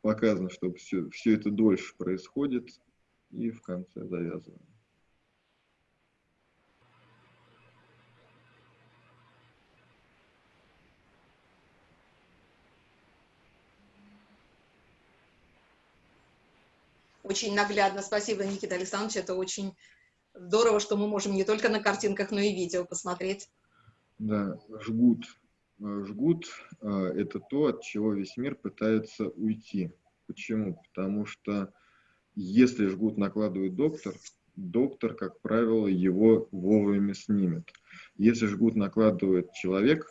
показано, что все, все это дольше происходит, и в конце завязываем. Очень наглядно. Спасибо, Никита Александрович. Это очень здорово, что мы можем не только на картинках, но и видео посмотреть. Да, жгут. Э, жгут э, – это то, от чего весь мир пытается уйти. Почему? Потому что если жгут накладывает доктор, доктор, как правило, его вовремя снимет. Если жгут накладывает человек,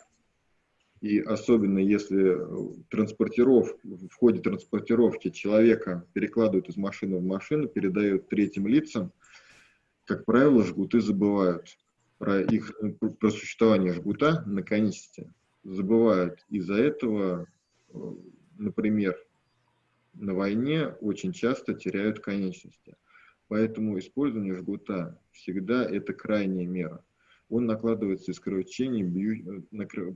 и особенно если э, транспортиров, в ходе транспортировки человека перекладывают из машины в машину, передают третьим лицам, как правило, жгуты забывают про их про существование жгута на конечности. Забывают. Из-за этого, э, например, на войне очень часто теряют конечности. Поэтому использование жгута всегда это крайняя мера он накладывается из кровотечений, бью,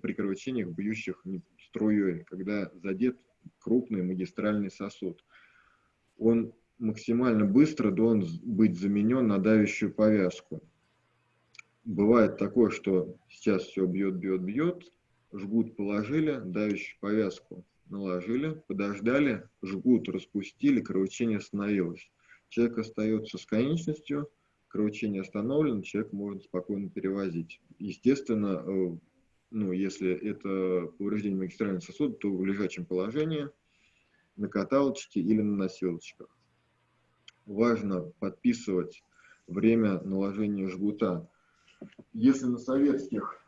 при кровотечениях, бьющих струей, когда задет крупный магистральный сосуд. Он максимально быстро должен быть заменен на давящую повязку. Бывает такое, что сейчас все бьет, бьет, бьет, жгут положили, давящую повязку наложили, подождали, жгут распустили, кровотечение остановилось. Человек остается с конечностью, кровотечение остановлено, человек может спокойно перевозить. Естественно, э, ну, если это повреждение магистрального сосуда, то в лежачем положении, на каталочке или на носилочках. Важно подписывать время наложения жгута. Если на советских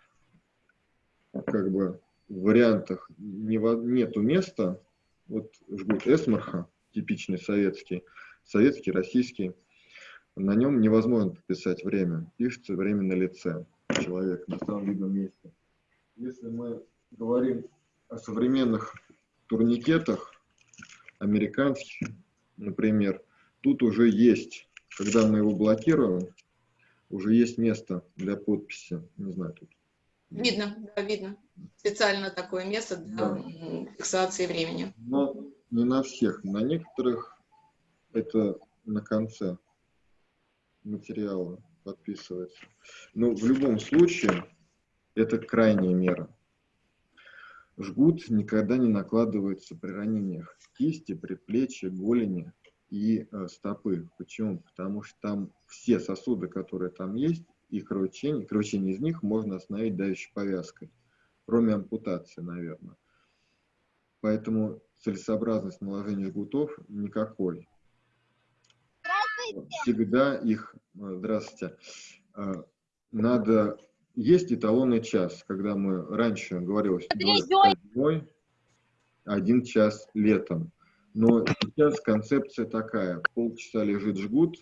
как бы, вариантах не, нету места, вот жгут Эсмарха, типичный советский, советский, российский, на нем невозможно подписать время. Пишется время на лице человека, на самом видном месте. Если мы говорим о современных турникетах, американских, например, тут уже есть, когда мы его блокируем, уже есть место для подписи. Не знаю, тут. Видно, да, видно. Специально такое место для да. фиксации времени. Но не на всех. На некоторых это на конце материала подписывается. Но в любом случае это крайняя мера. Жгут никогда не накладывается при ранениях кисти, предплечья, голени и э, стопы. Почему? Потому что там все сосуды, которые там есть, и кровотечение, кровотечение из них можно остановить давящей повязкой, кроме ампутации, наверное. Поэтому целесообразность наложения жгутов никакой. Всегда их, э, здравствуйте, э, надо, есть эталонный час, когда мы раньше говорилось, зимой, один час летом. Но сейчас концепция такая, полчаса лежит жгут,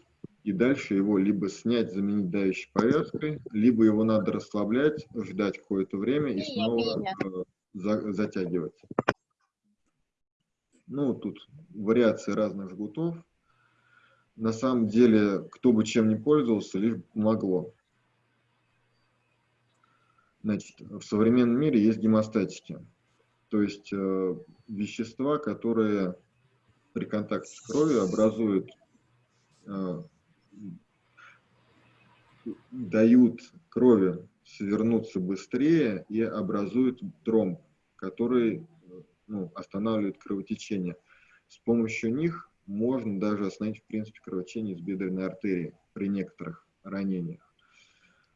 и дальше его либо снять, заменить давящей повязкой, либо его надо расслаблять, ждать какое-то время и снова э, за, затягивать. Ну, тут вариации разных жгутов на самом деле, кто бы чем ни пользовался, лишь помогло. Значит, в современном мире есть гемостатики, то есть э, вещества, которые при контакте с кровью образуют, э, дают крови свернуться быстрее и образуют тромб, который ну, останавливают кровотечение. С помощью них можно даже остановить, в принципе, кровотечение из бедренной артерии при некоторых ранениях.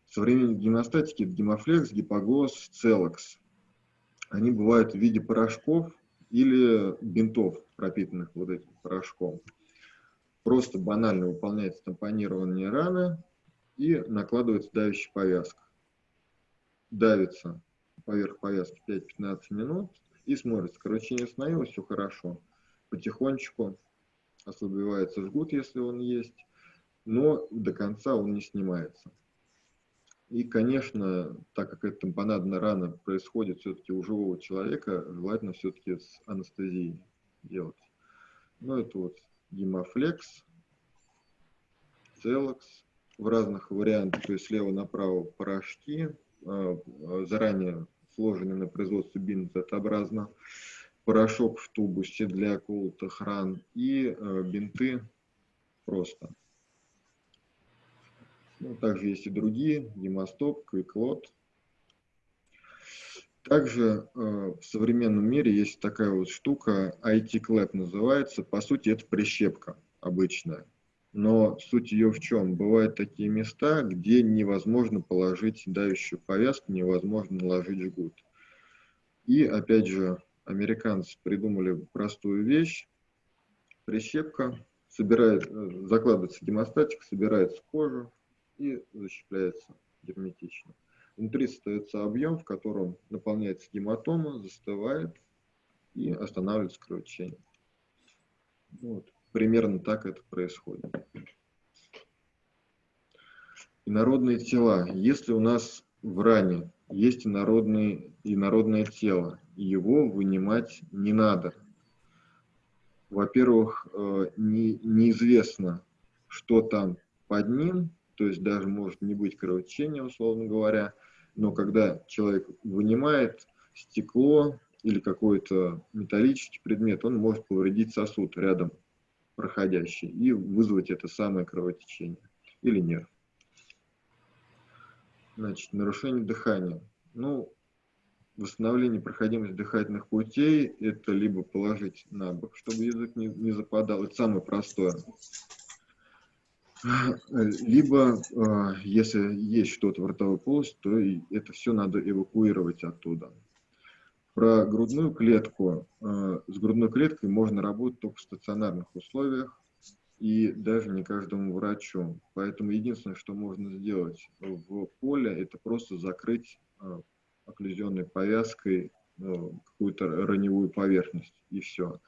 В современной гемостатике гемофлекс, гипоглосс, целокс. Они бывают в виде порошков или бинтов, пропитанных вот этим порошком. Просто банально выполняется тампонирование раны и накладывается давящая повязка. Давится поверх повязки 5-15 минут и смотрится, кровотечение остановилось, все хорошо. Потихонечку ослабевается жгут, если он есть, но до конца он не снимается. И, конечно, так как эта тампонадная рана происходит все-таки у живого человека, желательно все-таки с анестезией делать. Ну, это вот гемофлекс, целокс в разных вариантах, то есть слева направо порошки, а, а, заранее сложенные на производстве бинтообразно, порошок в тубусе для колотых ран и а, бинты просто. Ну, также есть и другие, гемостоп, квиклот. Также э, в современном мире есть такая вот штука, IT-клэп называется. По сути, это прищепка обычная. Но суть ее в чем? Бывают такие места, где невозможно положить давящую повязку, невозможно наложить жгут. И опять же, американцы придумали простую вещь. Прищепка, собирает, э, закладывается гемостатик, собирается кожа и защищается герметично. Внутри остается объем, в котором наполняется гематома, застывает и останавливается кровотечение. Вот. Примерно так это происходит. Инородные тела. Если у нас в ране есть инородный, инородное тело, его вынимать не надо. Во-первых, э, не, неизвестно, что там под ним, то есть даже может не быть кровотечения, условно говоря, но когда человек вынимает стекло или какой-то металлический предмет, он может повредить сосуд рядом проходящий и вызвать это самое кровотечение или нерв. Значит, нарушение дыхания. Ну, восстановление проходимости дыхательных путей – это либо положить на бок, чтобы язык не, не западал, это самое простое. Либо, э, если есть что-то в ротовой полости, то это все надо эвакуировать оттуда. Про грудную клетку. Э, с грудной клеткой можно работать только в стационарных условиях и даже не каждому врачу. Поэтому единственное, что можно сделать в поле, это просто закрыть э, окклюзионной повязкой какую-то раневую поверхность, и все.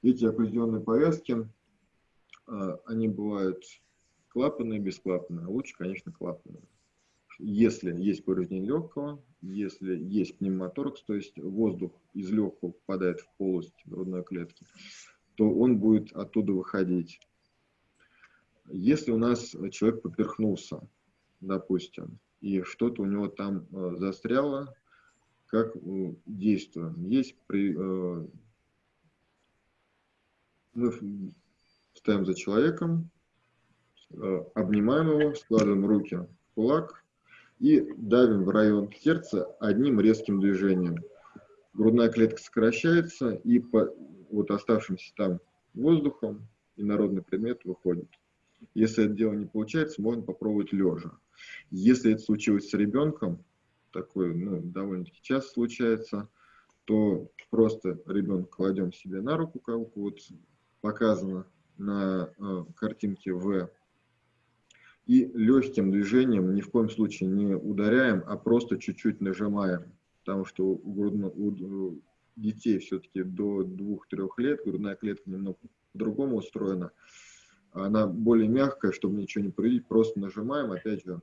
Эти окклюзионные повязки, они бывают клапанные, бесклапанные. Лучше, конечно, клапанные. Если есть повреждение легкого, если есть пневмоторакс, то есть воздух из легкого попадает в полость грудной клетки, то он будет оттуда выходить. Если у нас человек поперхнулся, допустим, и что-то у него там э, застряло, как э, действуем? Есть при, э, мы ставим за человеком, обнимаем его, складываем руки в кулак и давим в район сердца одним резким движением. Грудная клетка сокращается, и по вот оставшимся там воздухом инородный предмет выходит. Если это дело не получается, можно попробовать лежа. Если это случилось с ребенком, такое ну, довольно-таки часто случается, то просто ребенка кладем себе на руку, как вот показано на э, картинке В и легким движением ни в коем случае не ударяем, а просто чуть-чуть нажимаем. Потому что у, грудно, у детей все-таки до 2-3 лет грудная клетка немного по-другому устроена. Она более мягкая, чтобы ничего не повредить, просто нажимаем, опять же,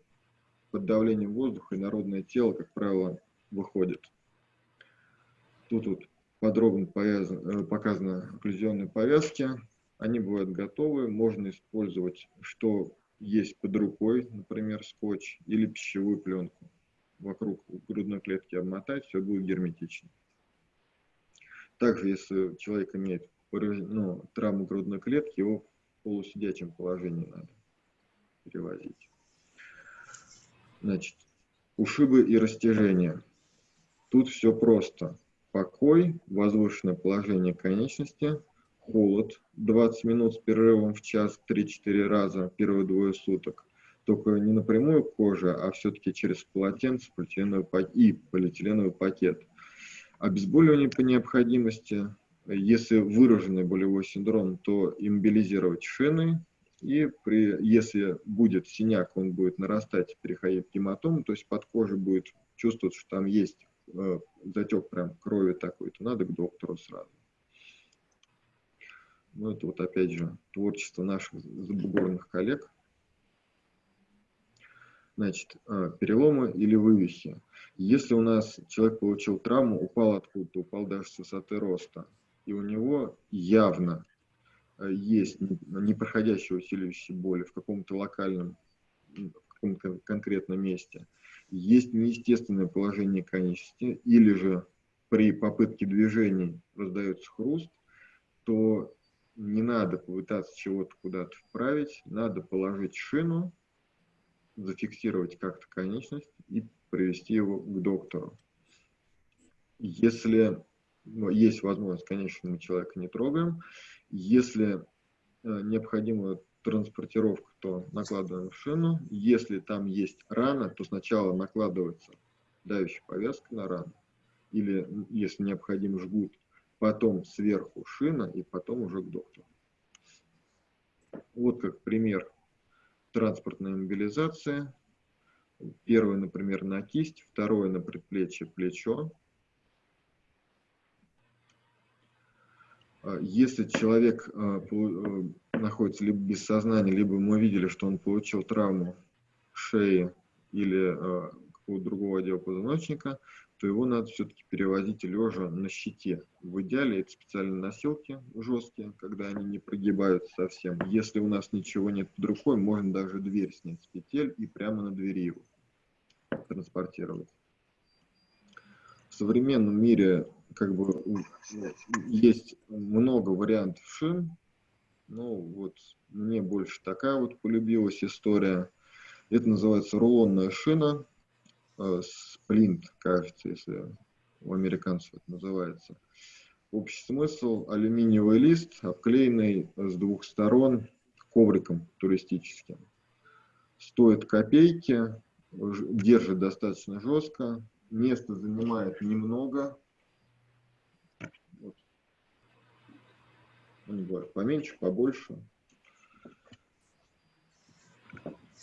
под давлением воздуха, и народное тело, как правило, выходит. Тут вот подробно повязано, показаны окклюзионные повязки. Они бывают готовы, можно использовать что есть под рукой, например, скотч или пищевую пленку. Вокруг грудной клетки обмотать, все будет герметично. Также, если человек имеет ну, травму грудной клетки, его в полусидячем положении надо перевозить. Значит, ушибы и растяжения. Тут все просто. покой, возвышенное положение конечности, холод 20 минут с перерывом в час 3-4 раза первые двое суток. Только не напрямую кожа, а все-таки через полотенце полиэтиленовый и полиэтиленовый пакет. Обезболивание по необходимости. Если выраженный болевой синдром, то иммобилизировать шины. И при, если будет синяк, он будет нарастать, переходить в гематому, то есть под кожей будет чувствовать, что там есть э, затек прям крови такой, то надо к доктору сразу. Ну, это вот опять же творчество наших забугорных коллег. Значит, а, переломы или вывихи. Если у нас человек получил травму, упал откуда-то, упал даже с высоты роста, и у него явно а, есть непроходящая усиливающая боли в каком-то локальном, в каком-то конкретном месте, есть неестественное положение конечности, или же при попытке движений раздается хруст, то не надо попытаться чего-то куда-то вправить, надо положить шину, зафиксировать как-то конечность и привести его к доктору. Если ну, есть возможность, конечно, мы человека не трогаем. Если э, необходима транспортировка, то накладываем шину. Если там есть рана, то сначала накладывается давящая повязка на рану. Или, если необходим жгут, потом сверху шина и потом уже к доктору. Вот как пример транспортной мобилизации. Первый, например, на кисть, второй на предплечье, плечо. А, если человек а, э, находится либо без сознания, либо мы видели, что он получил травму шеи или а, какого-то другого отдела позвоночника, то его надо все-таки перевозить лежа на щите. В идеале это специальные носилки жесткие, когда они не прогибаются совсем. Если у нас ничего нет под рукой, можно даже дверь снять с петель и прямо на двери его транспортировать. В современном мире как бы есть много вариантов шин. Ну вот мне больше такая вот полюбилась история. Это называется рулонная шина сплинт, кажется, если у американцев это называется. Общий смысл – алюминиевый лист, обклеенный с двух сторон ковриком туристическим. Стоит копейки, держит достаточно жестко, место занимает немного. Вот. Они говорят, поменьше, побольше.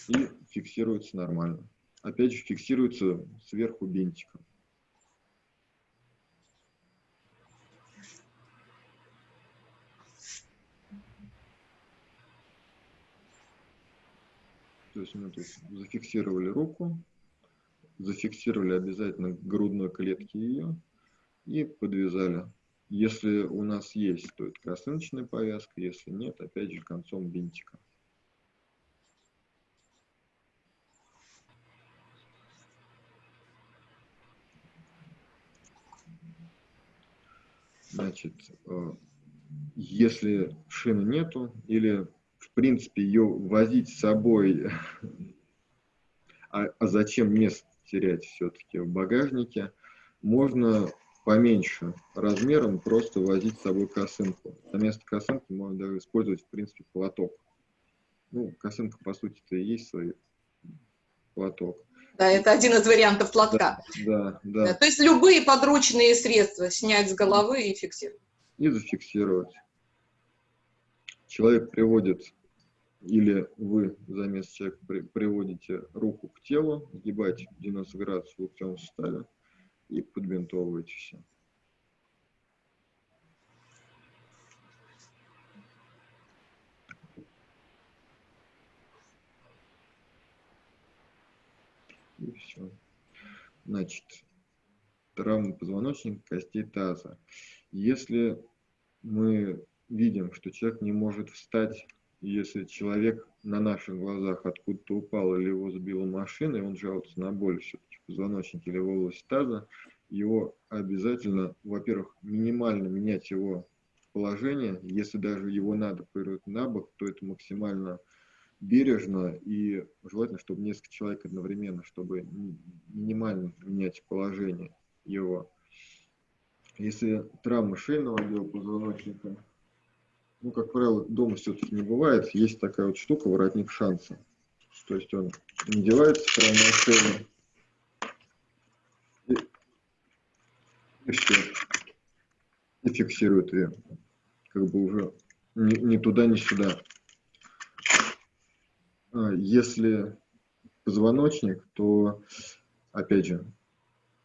И фиксируется нормально опять же фиксируется сверху бинтиком. То есть мы тут зафиксировали руку, зафиксировали обязательно грудной клетке ее и подвязали. Если у нас есть, то это косыночная повязка, если нет, опять же концом бинтика. Значит, э, если шины нету, или в принципе ее возить с собой, а, а зачем место терять все-таки в багажнике, можно поменьше размером просто возить с собой косынку. На место косынки можно даже использовать, в принципе, платок. Ну, косынка, по сути-то, и есть свой платок. Да, это один из вариантов платка. Да, да, да. То есть любые подручные средства снять с головы и фиксировать. И зафиксировать. Человек приводит, или вы заместо человека при, приводите руку к телу, сгибаете 90 градусов в локтевом суставе и подбинтовываете все. И все. Значит, травма позвоночника, костей таза. Если мы видим, что человек не может встать, если человек на наших глазах откуда-то упал или его сбила машина, и он жалуется на боль все-таки в позвоночнике или в области таза, его обязательно, во-первых, минимально менять его положение. Если даже его надо повернуть на бок, то это максимально бережно и желательно, чтобы несколько человек одновременно, чтобы минимально менять положение его. Если травма шейного отдела позвоночника, ну, как правило, дома все-таки не бывает, есть такая вот штука, воротник шанса. То есть он надевается прямо на шею, и, и все. И фиксирует ее. Как бы уже ни, ни туда, ни сюда. А если позвоночник, то, опять же,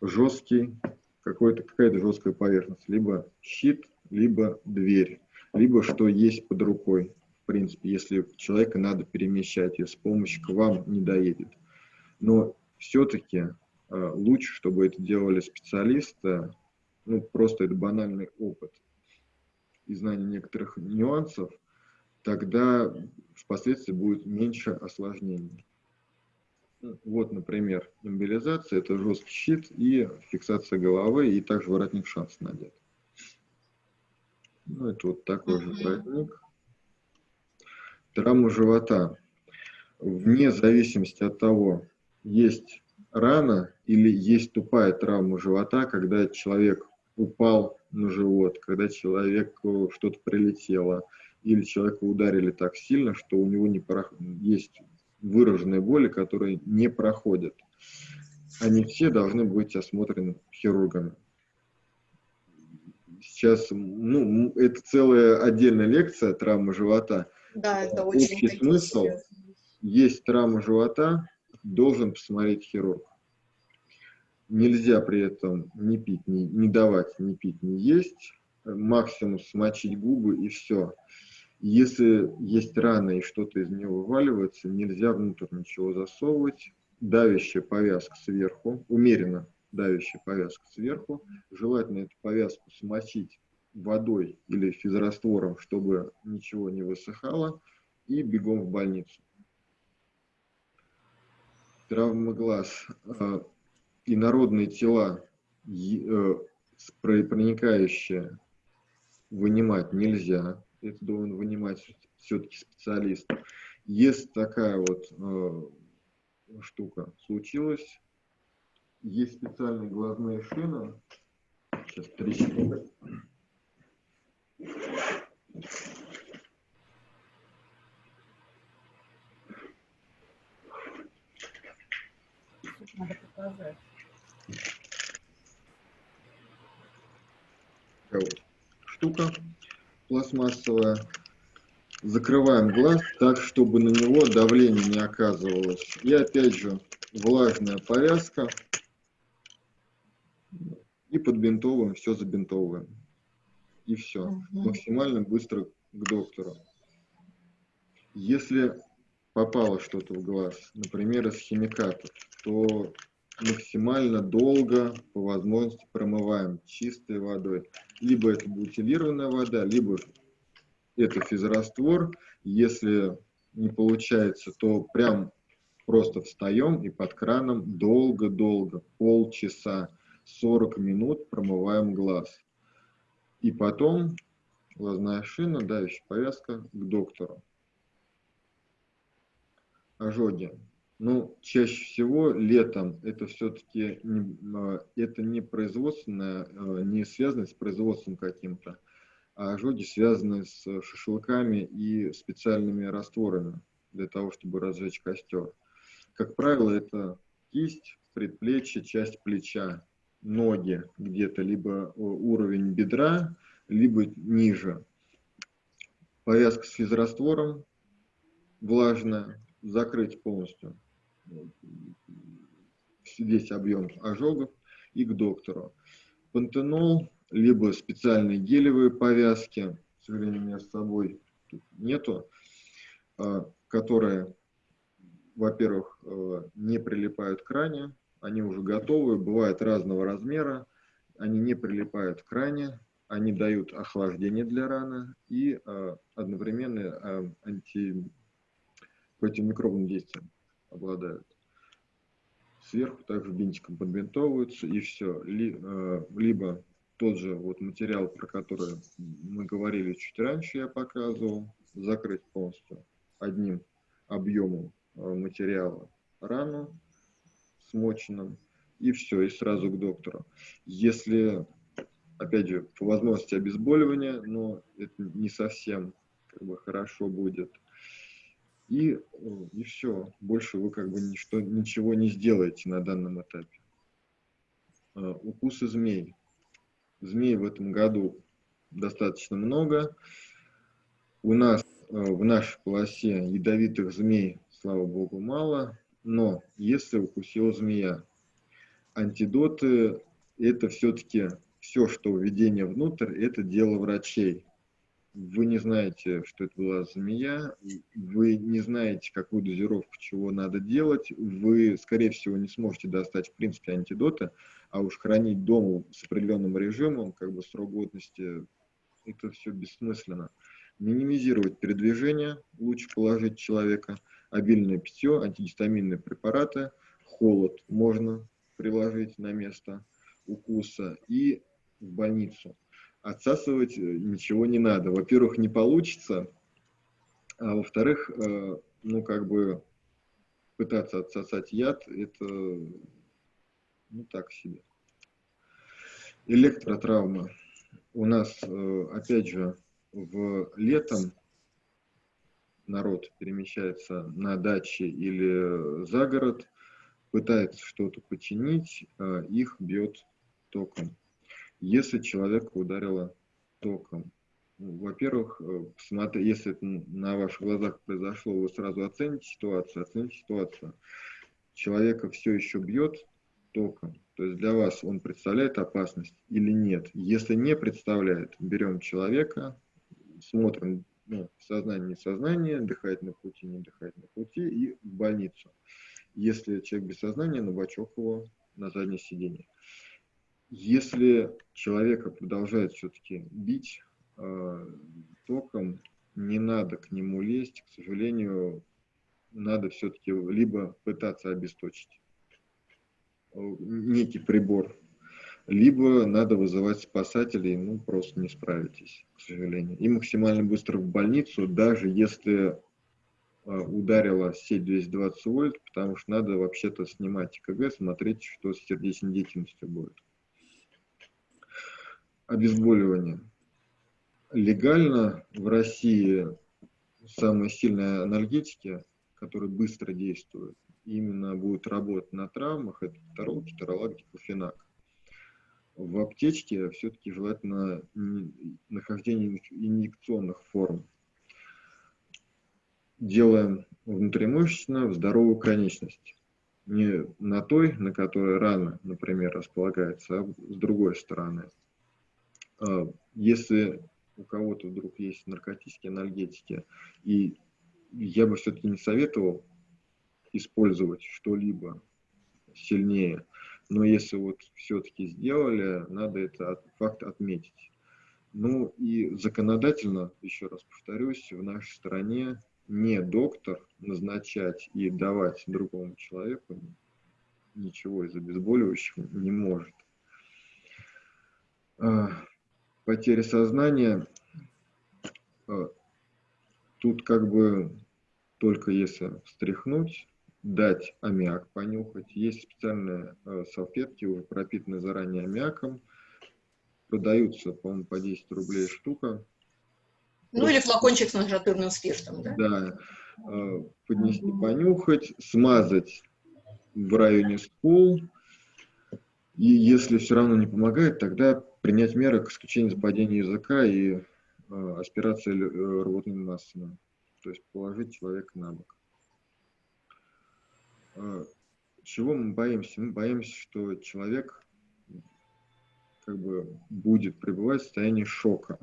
жесткий, какая-то жесткая поверхность. Либо щит, либо дверь. Либо что есть под рукой. В принципе, если человека надо перемещать, и с помощью к вам не доедет. Но все-таки Э, лучше, чтобы это делали специалисты, ну, просто это банальный опыт и знание некоторых нюансов, тогда впоследствии будет меньше осложнений. Вот, например, имбилизация – это жесткий щит и фиксация головы, и также воротник шанс надет. Ну, это вот такой же воротник. Травма живота. Вне зависимости от того, есть рана или есть тупая травма живота, когда человек упал на живот, когда человеку что-то прилетело, или человека ударили так сильно, что у него не прох... есть выраженные боли, которые не проходят. Они все должны быть осмотрены хирургами. Сейчас, ну, это целая отдельная лекция травмы живота. Да, это очень Общий смысл. Есть травма живота, должен посмотреть хирург. Нельзя при этом не пить, не, не давать не пить, не есть. Максимум смочить губы и все. Если есть рана и что-то из нее вываливается, нельзя внутрь ничего засовывать. Давящая повязка сверху, умеренно давящая повязка сверху. Желательно эту повязку смочить водой или физраствором, чтобы ничего не высыхало, и бегом в больницу травма глаз, а, инородные тела, э, проникающие, вынимать нельзя. Это должен вынимать все-таки специалист. Если такая вот э, штука случилась, есть специальные глазные шины. Сейчас три секунды. надо показать. Штука пластмассовая. Закрываем глаз так, чтобы на него давление не оказывалось. И опять же влажная повязка. И подбинтовываем, все забинтовываем. И все. Угу. Максимально быстро к доктору. Если попало что-то в глаз, например, из химикатов, то максимально долго по возможности промываем чистой водой. Либо это бутилированная вода, либо это физраствор. Если не получается, то прям просто встаем и под краном долго-долго, полчаса, 40 минут промываем глаз. И потом глазная шина, давящая повязка к доктору. Ожоги. Ну, чаще всего летом это все-таки не, а, это не производственное, а, не связано с производством каким-то, а ожоги связаны с шашлыками и специальными растворами для того, чтобы разжечь костер. Как правило, это кисть, предплечье, часть плеча, ноги где-то, либо уровень бедра, либо ниже. Повязка с физраствором влажная, закрыть полностью весь объем ожогов и к доктору. Пантенол, либо специальные гелевые повязки, к сожалению, у меня с собой тут нету, а, которые, во-первых, э, не прилипают к ране, они уже готовы, бывают разного размера, они не прилипают к ране, они дают охлаждение для раны и а, одновременно а, анти противомикробным действием обладают. Сверху также бинтиком подбинтовываются и все. Э, либо тот же вот материал, про который мы говорили чуть раньше, я показывал, закрыть полностью одним объемом э, материала рану смоченным, и все, и сразу к доктору. Если опять же, по возможности обезболивания, но это не совсем как бы хорошо будет. И, и все, больше вы как бы ничто, ничего не сделаете на данном этапе. Uh, укусы змей. Змей в этом году достаточно много. У нас uh, в нашей полосе ядовитых змей, слава богу, мало. Но если укусила змея, антидоты это все-таки все, что введение внутрь, это дело врачей. Вы не знаете, что это была змея, вы не знаете, какую дозировку чего надо делать, вы, скорее всего, не сможете достать, в принципе, антидоты, а уж хранить дома с определенным режимом, как бы срок годности, это все бессмысленно. Минимизировать передвижение, лучше положить человека, обильное питье, антигистаминные препараты, холод можно приложить на место укуса и в больницу. Отсасывать э, ничего не надо. Во-первых, не получится, а во-вторых, э, ну, как бы пытаться отсосать яд, это, ну, так себе. Электротравма. У нас, э, опять же, в летом народ перемещается на даче или за город, пытается что-то починить, их бьет током. Если человека ударило током, ну, во-первых, э, если это на ваших глазах произошло, вы сразу оцените ситуацию, оцените ситуацию. Человека все еще бьет током, то есть для вас он представляет опасность или нет. Если не представляет, берем человека, смотрим ну, сознание, не сознание, дыхать на пути, не дыхать на пути и в больницу. Если человек без сознания, на бачок его на заднее сиденье. Если человека продолжает все-таки бить э, током, не надо к нему лезть, к сожалению, надо все-таки либо пытаться обесточить э, некий прибор, либо надо вызывать спасателей, ну, просто не справитесь, к сожалению. И максимально быстро в больницу, даже если э, ударила сеть 220 вольт, потому что надо вообще-то снимать КГ, смотреть, что с сердечной деятельностью будет обезболивание. Легально в России самые сильные анальгетики, которые быстро действуют, именно будут работать на травмах, это тарол, кеторолак, диклофенак. В аптечке все-таки желательно нахождение инъекционных форм. Делаем внутримышечно в здоровую конечность. Не на той, на которой рана, например, располагается, а с другой стороны. А, если у кого-то вдруг есть наркотические анальгетики, и я бы все-таки не советовал использовать что-либо сильнее, но если вот все-таки сделали, надо это факт отметить. Ну и законодательно, еще раз повторюсь, в нашей стране не доктор назначать и давать другому человеку ничего из обезболивающих не может. А, потери сознания, э, тут как бы только если встряхнуть, дать аммиак понюхать. Есть специальные э, салфетки, уже пропитанные заранее аммиаком. Продаются, по-моему, по 10 рублей штука. Ну или флакончик с нажатырным спиртом, да? Да. Э, поднести, понюхать, смазать в районе скул. И если все равно не помогает, тогда принять меры к исключению западения языка и э, аспирации э, рвотными то есть положить человека на бок. Э, чего мы боимся? Мы боимся, что человек как бы будет пребывать в состоянии шока.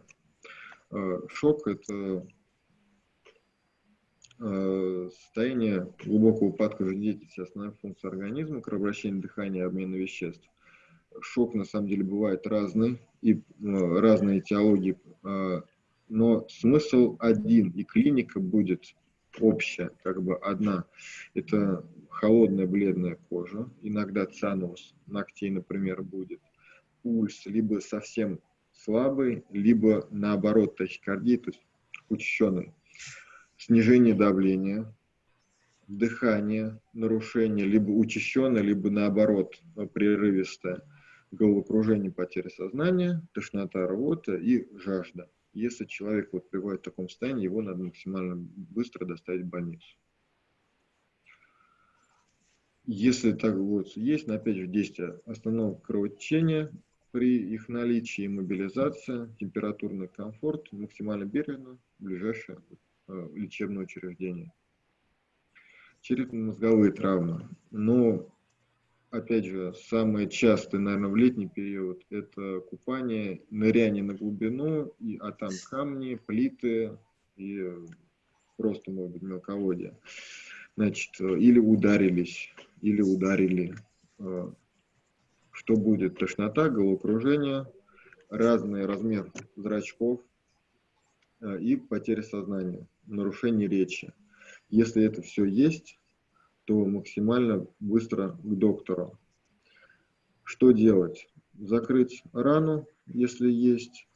Э, шок – это э, состояние глубокого упадка жизнедеятельности основных функций организма, кровообращения, дыхания, обмена веществ шок на самом деле бывает разный, и ну, разные теологии, а, но смысл один, и клиника будет общая, как бы одна. Это холодная бледная кожа, иногда цианоз ногтей, например, будет, пульс либо совсем слабый, либо наоборот тахикардия, то есть учащенный, снижение давления, дыхание, нарушение, либо учащенное, либо наоборот прерывистое – головокружение, потеря сознания, тошнота, рвота и жажда. Если человек вот приводит в таком состоянии, его надо максимально быстро доставить в больницу. Если так вот есть, но опять же действие остановка кровотечения при их наличии мобилизация, температурный комфорт, максимально бережно ближайшее э, лечебное учреждение. Черепно-мозговые травмы. Но, опять же, самое частое, наверное, в летний период, это купание, ныряние на глубину, и, а там камни, плиты и просто, может быть, мелководье. Значит, или ударились или ударили. Э, что будет? Тошнота, головокружение, разный размер зрачков э, и потеря сознания, нарушение речи. Если это все есть, то максимально быстро к доктору. Что делать? Закрыть рану, если есть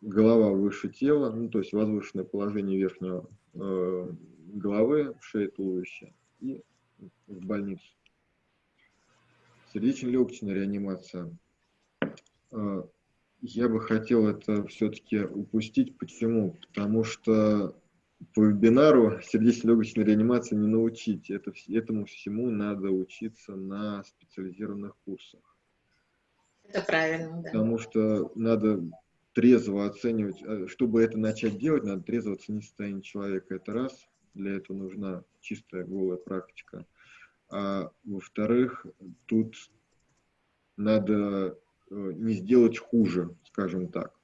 голова выше тела, ну, то есть возвышенное положение верхнего э, головы, шеи, туловища, и в больницу сердечно-легочная реанимация. А, я бы хотел это все-таки упустить. Почему? Потому что по вебинару сердечно-легочной реанимации не научить. Это, этому всему надо учиться на специализированных курсах. Это правильно, да. Потому что надо трезво оценивать, а, чтобы это начать делать, надо трезво оценить состояние человека. Это раз. Для этого нужна чистая голая практика. А во-вторых, тут надо э, не сделать хуже, скажем так.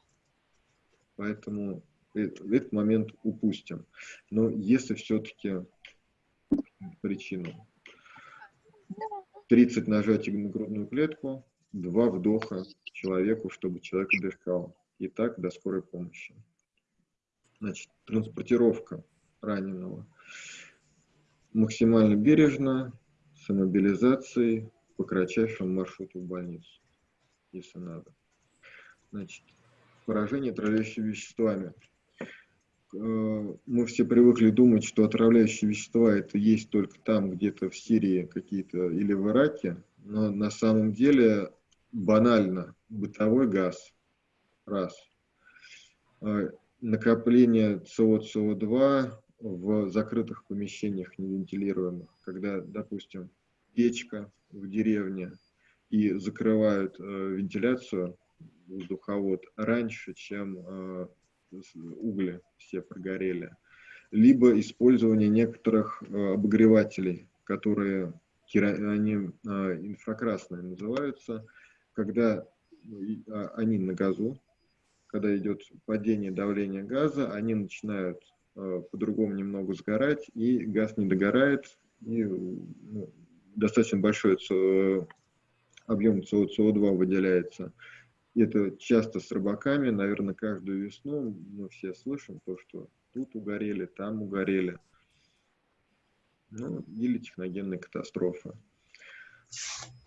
Поэтому этот момент упустим. Но если все-таки причину 30 нажатий на грудную клетку, два вдоха человеку, чтобы человек дышал. И так до скорой помощи. Значит, транспортировка раненого максимально бережно, с мобилизацией по кратчайшему маршруту в больницу, если надо. Значит, поражение отравляющими веществами. Э, мы все привыкли думать, что отравляющие вещества это есть только там, где-то в Сирии какие-то или в Ираке, но на самом деле банально бытовой газ. Раз. Э, накопление СО, СО2 в закрытых помещениях невентилируемых, когда, допустим, печка в деревне и закрывают э, вентиляцию, воздуховод, раньше, чем э, угли все прогорели. Либо использование некоторых э, обогревателей, которые они э, инфракрасные называются, когда э, они на газу, когда идет падение давления газа, они начинают э, по-другому немного сгорать, и газ не догорает, и ну, достаточно большой объем СО2 выделяется. Это часто с рыбаками, наверное, каждую весну мы все слышим то, что тут угорели, там угорели. Ну, или техногенная катастрофа.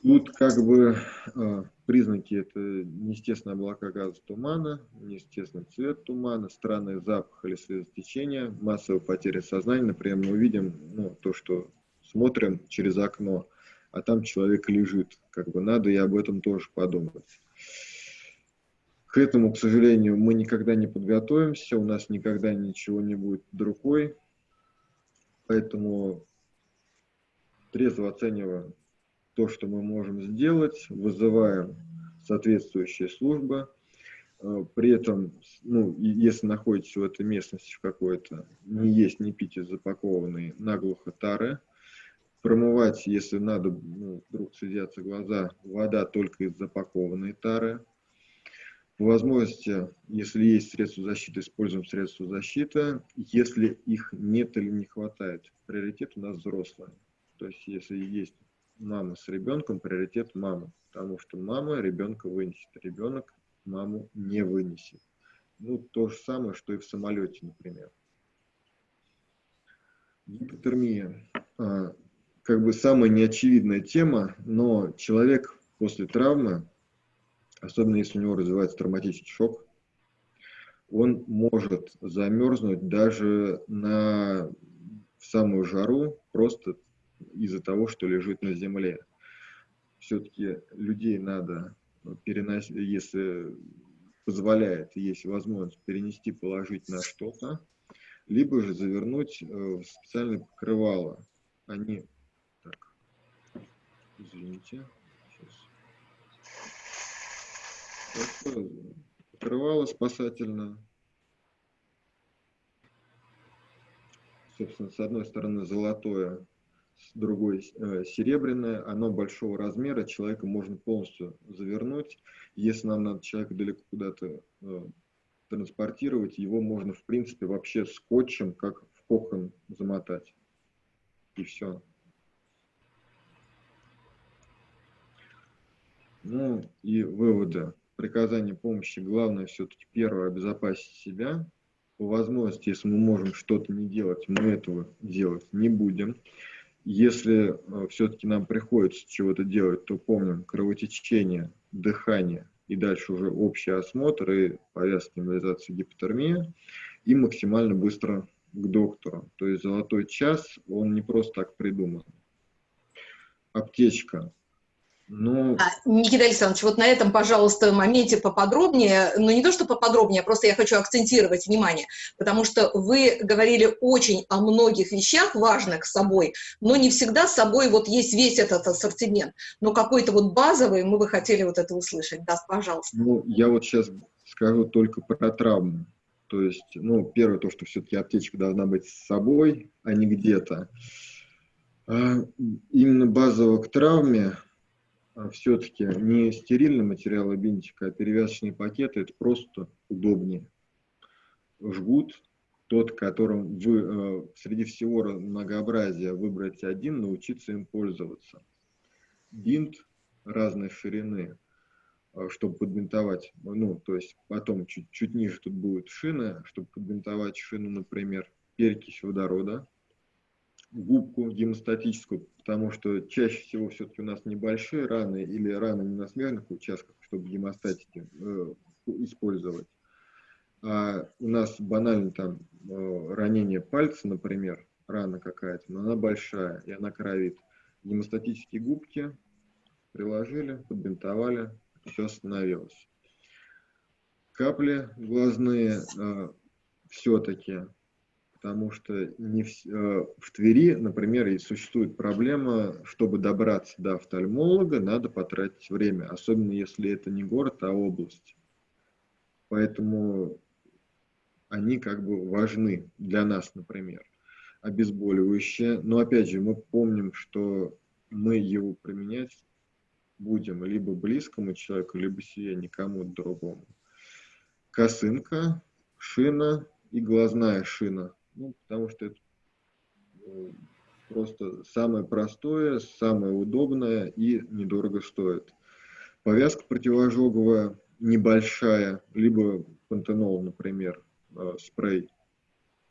Тут как бы э, признаки это неестественные облака газа тумана, неестественный цвет тумана, странный запах или слезотечение, массовая потеря сознания. Например, мы видим ну, то, что смотрим через окно, а там человек лежит. Как бы надо и об этом тоже подумать. К этому, к сожалению, мы никогда не подготовимся, у нас никогда ничего не будет под рукой. Поэтому трезво оцениваем то, что мы можем сделать, вызываем соответствующие службы. Э, при этом, ну, если находитесь в этой местности в какой-то, не есть, не пить из запакованной наглухо тары, Промывать, если надо, ну, вдруг слезятся глаза, вода только из запакованной тары. По возможности, если есть средства защиты, используем средства защиты. Если их нет или не хватает, приоритет у нас взрослые. То есть, если есть мама с ребенком, приоритет мама. Потому что мама ребенка вынесет, ребенок маму не вынесет. Ну, то же самое, что и в самолете, например. Гипотермия. А, как бы самая неочевидная тема, но человек после травмы, особенно если у него развивается травматический шок, он может замерзнуть даже на в самую жару просто из-за того, что лежит на земле. Все-таки людей надо перенос... если позволяет, есть возможность перенести, положить на что-то, либо же завернуть в специальное покрывало. Они, так, извините, сейчас. Покрывало спасательное. Собственно, с одной стороны золотое, с другой э, серебряное, оно большого размера, человека можно полностью завернуть. Если нам надо человека далеко куда-то э, транспортировать, его можно, в принципе, вообще скотчем, как в кокон, замотать. И все. Ну и выводы. Приказание помощи. Главное все-таки первое обезопасить себя. По возможности, если мы можем что-то не делать, мы этого делать не будем. Если э, все-таки нам приходится чего-то делать, то помним кровотечение, дыхание и дальше уже общий осмотр и повязка, эмболизация, гипотермия и максимально быстро к доктору. То есть золотой час, он не просто так придуман. Аптечка. Ну... А, Никита Александрович, вот на этом, пожалуйста, моменте поподробнее, ну не то, что поподробнее, просто я хочу акцентировать внимание, потому что вы говорили очень о многих вещах важных с собой, но не всегда с собой вот есть весь этот ассортимент, но какой-то вот базовый мы бы хотели вот это услышать. Да, пожалуйста. Ну, я вот сейчас скажу только про травму. То есть, ну, первое, то, что все-таки аптечка должна быть с собой, а не где-то. А именно базово к травме а все-таки не стерильный материал и а перевязочные пакеты, это просто удобнее. Жгут, тот, которым вы э, среди всего многообразия выбрать один, научиться им пользоваться. Бинт разной ширины, э, чтобы подбинтовать, ну, то есть потом чуть, чуть ниже тут будет шина, чтобы подбинтовать шину, например, перекись водорода, губку гемостатическую, потому что чаще всего все-таки у нас небольшие раны или раны не на смежных участках, чтобы гемостатики э, использовать. А у нас банально там э, ранение пальца, например, рана какая-то, но она большая и она кровит. Гемостатические губки приложили, подбинтовали, все остановилось. Капли глазные э, все-таки потому что не в, э, в Твери, например, и существует проблема, чтобы добраться до офтальмолога, надо потратить время, особенно если это не город, а область. Поэтому они как бы важны для нас, например, обезболивающие. Но опять же, мы помним, что мы его применять будем либо близкому человеку, либо себе, никому другому. Косынка, шина и глазная шина – ну, потому что это ну, просто самое простое, самое удобное и недорого стоит. Повязка противоожоговая небольшая, либо пантенол, например, э, спрей,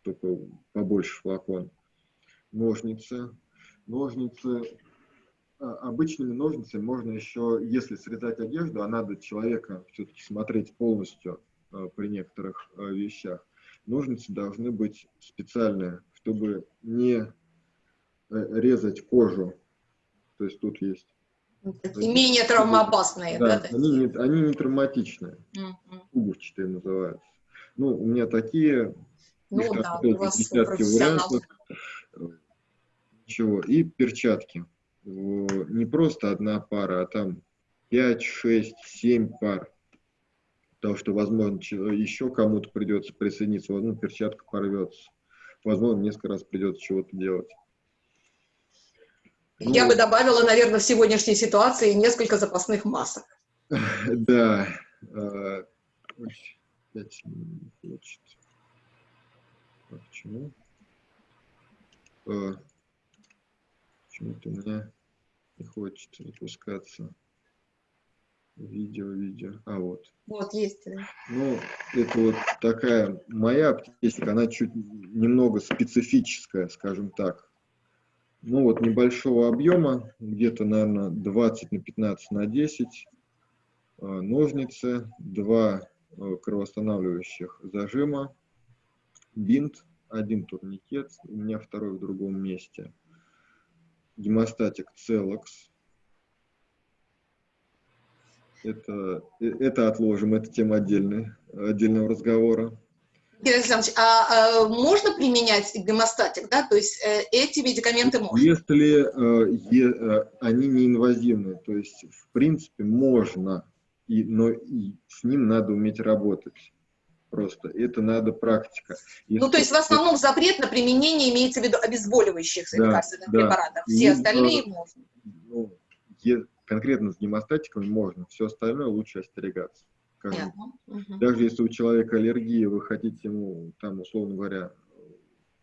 только побольше флакон. Ножницы. Ножницы а, обычными ножницами можно еще, если срезать одежду, а надо человека все-таки смотреть полностью э, при некоторых э, вещах, ножницы должны быть специальные, чтобы не э, резать кожу. То есть тут есть. Такие менее травмоопасные. Да, да, они, не, они не травматичные. Угольчатые называются. Ну, у меня такие. Ну да, у вас десятки Ничего. И перчатки. Не просто одна пара, а там 5, 6, 7 пар потому что, возможно, еще кому-то придется присоединиться, возможно, перчатка порвется, возможно, несколько раз придется чего-то делать. Я ну, бы добавила, наверное, в сегодняшней ситуации несколько запасных масок. Да. А, почему? А, почему-то у меня не хочет запускаться. Видео, видео. А, вот. Вот, есть. Ну, это вот такая моя аптечка, она чуть немного специфическая, скажем так. Ну, вот небольшого объема, где-то, наверное, 20 на 15 на 10. А, ножницы, два а, кровоостанавливающих зажима, бинт, один турникет, у меня второй в другом месте. Гемостатик Целокс, Это, э, это отложим, это тема отдельной, отдельного разговора. Игорь Александрович, а, а можно применять гемостатик, да? То есть э, эти медикаменты можно? Если э, е, э, они не инвазивные, то есть в принципе можно, и, но и с ним надо уметь работать. Просто это надо практика. Если ну, то есть в основном запрет на применение имеется в виду обезболивающих да, лекарственных да. препаратов. Все и, остальные можно. Ну, конкретно с гемостатиками можно, все остальное лучше остерегаться. Yeah. Угу. Даже если у человека аллергия, вы хотите ему, там, условно говоря,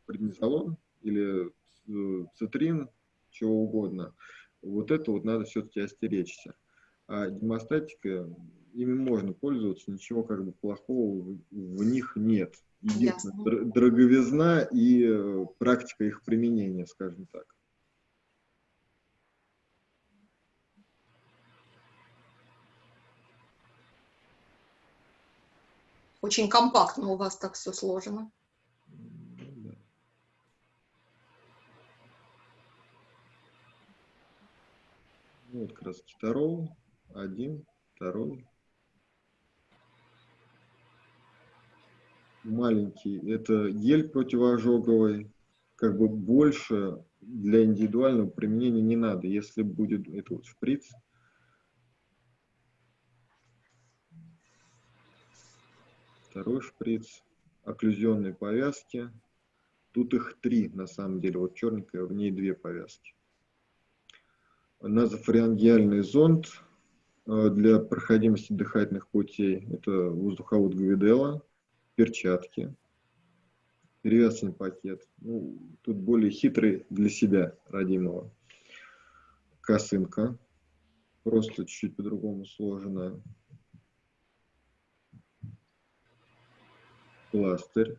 преднизолон или цитрин, чего угодно, вот это вот надо все-таки остеречься. А гемостатика, ими можно пользоваться, ничего как бы плохого в, них нет. Единственное, дороговизна и э, практика их применения, скажем так. Очень компактно у вас так все сложено. Ну, вот как раз китарол, один, второй. Маленький, это гель противоожоговый, как бы больше для индивидуального применения не надо. Если будет это вот шприц, второй шприц, окклюзионные повязки. Тут их три, на самом деле. Вот черненькая, в ней две повязки. Назофарингеальный зонд э, для проходимости дыхательных путей. Это воздуховод Гвидела, перчатки, перевязочный пакет. Ну, тут более хитрый для себя, родимого. Косынка, просто чуть-чуть по-другому сложенная. Пластырь,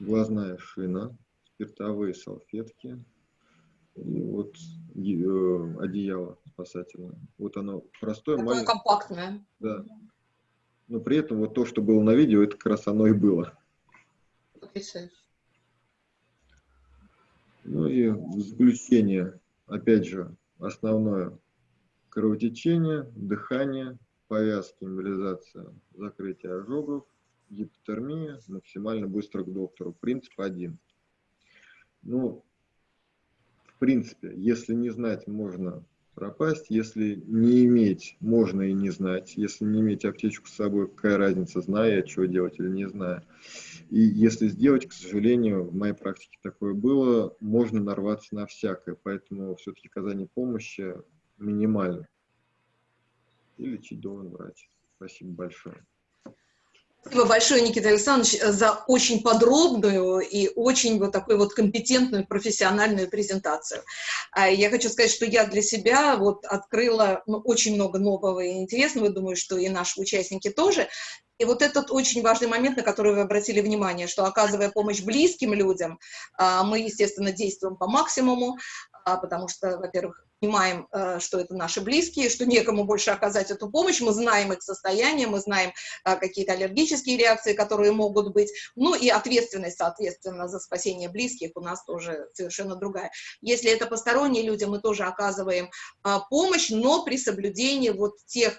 глазная шина, спиртовые салфетки и вот э, одеяло спасательное. Вот оно простое, Такое маленькое. компактное. Да. Но при этом вот то, что было на видео, это как раз оно и было. Потрясающе. Ну и заключение, опять же, основное кровотечение, дыхание, повязки, эмболизация, закрытие ожогов, гипотермия, максимально быстро к доктору. Принцип один. Ну, в принципе, если не знать, можно пропасть. Если не иметь, можно и не знать. Если не иметь аптечку с собой, какая разница, зная что делать или не зная. И если сделать, к сожалению, в моей практике такое было, можно нарваться на всякое. Поэтому все-таки оказание помощи минимально и лечить должен врач. Спасибо большое. Спасибо большое, Никита Александрович, за очень подробную и очень вот такую вот компетентную профессиональную презентацию. А я хочу сказать, что я для себя вот открыла ну, очень много нового и интересного, думаю, что и наши участники тоже. И вот этот очень важный момент, на который вы обратили внимание, что оказывая помощь близким людям, а, мы, естественно, действуем по максимуму, а, потому что, во-первых, понимаем, э, что это наши близкие, что некому больше оказать эту помощь, мы знаем их состояние, мы знаем э, какие-то аллергические реакции, которые могут быть, ну и ответственность, соответственно, за спасение близких у нас тоже совершенно другая. Если это посторонние люди, мы тоже оказываем э, помощь, но при соблюдении вот тех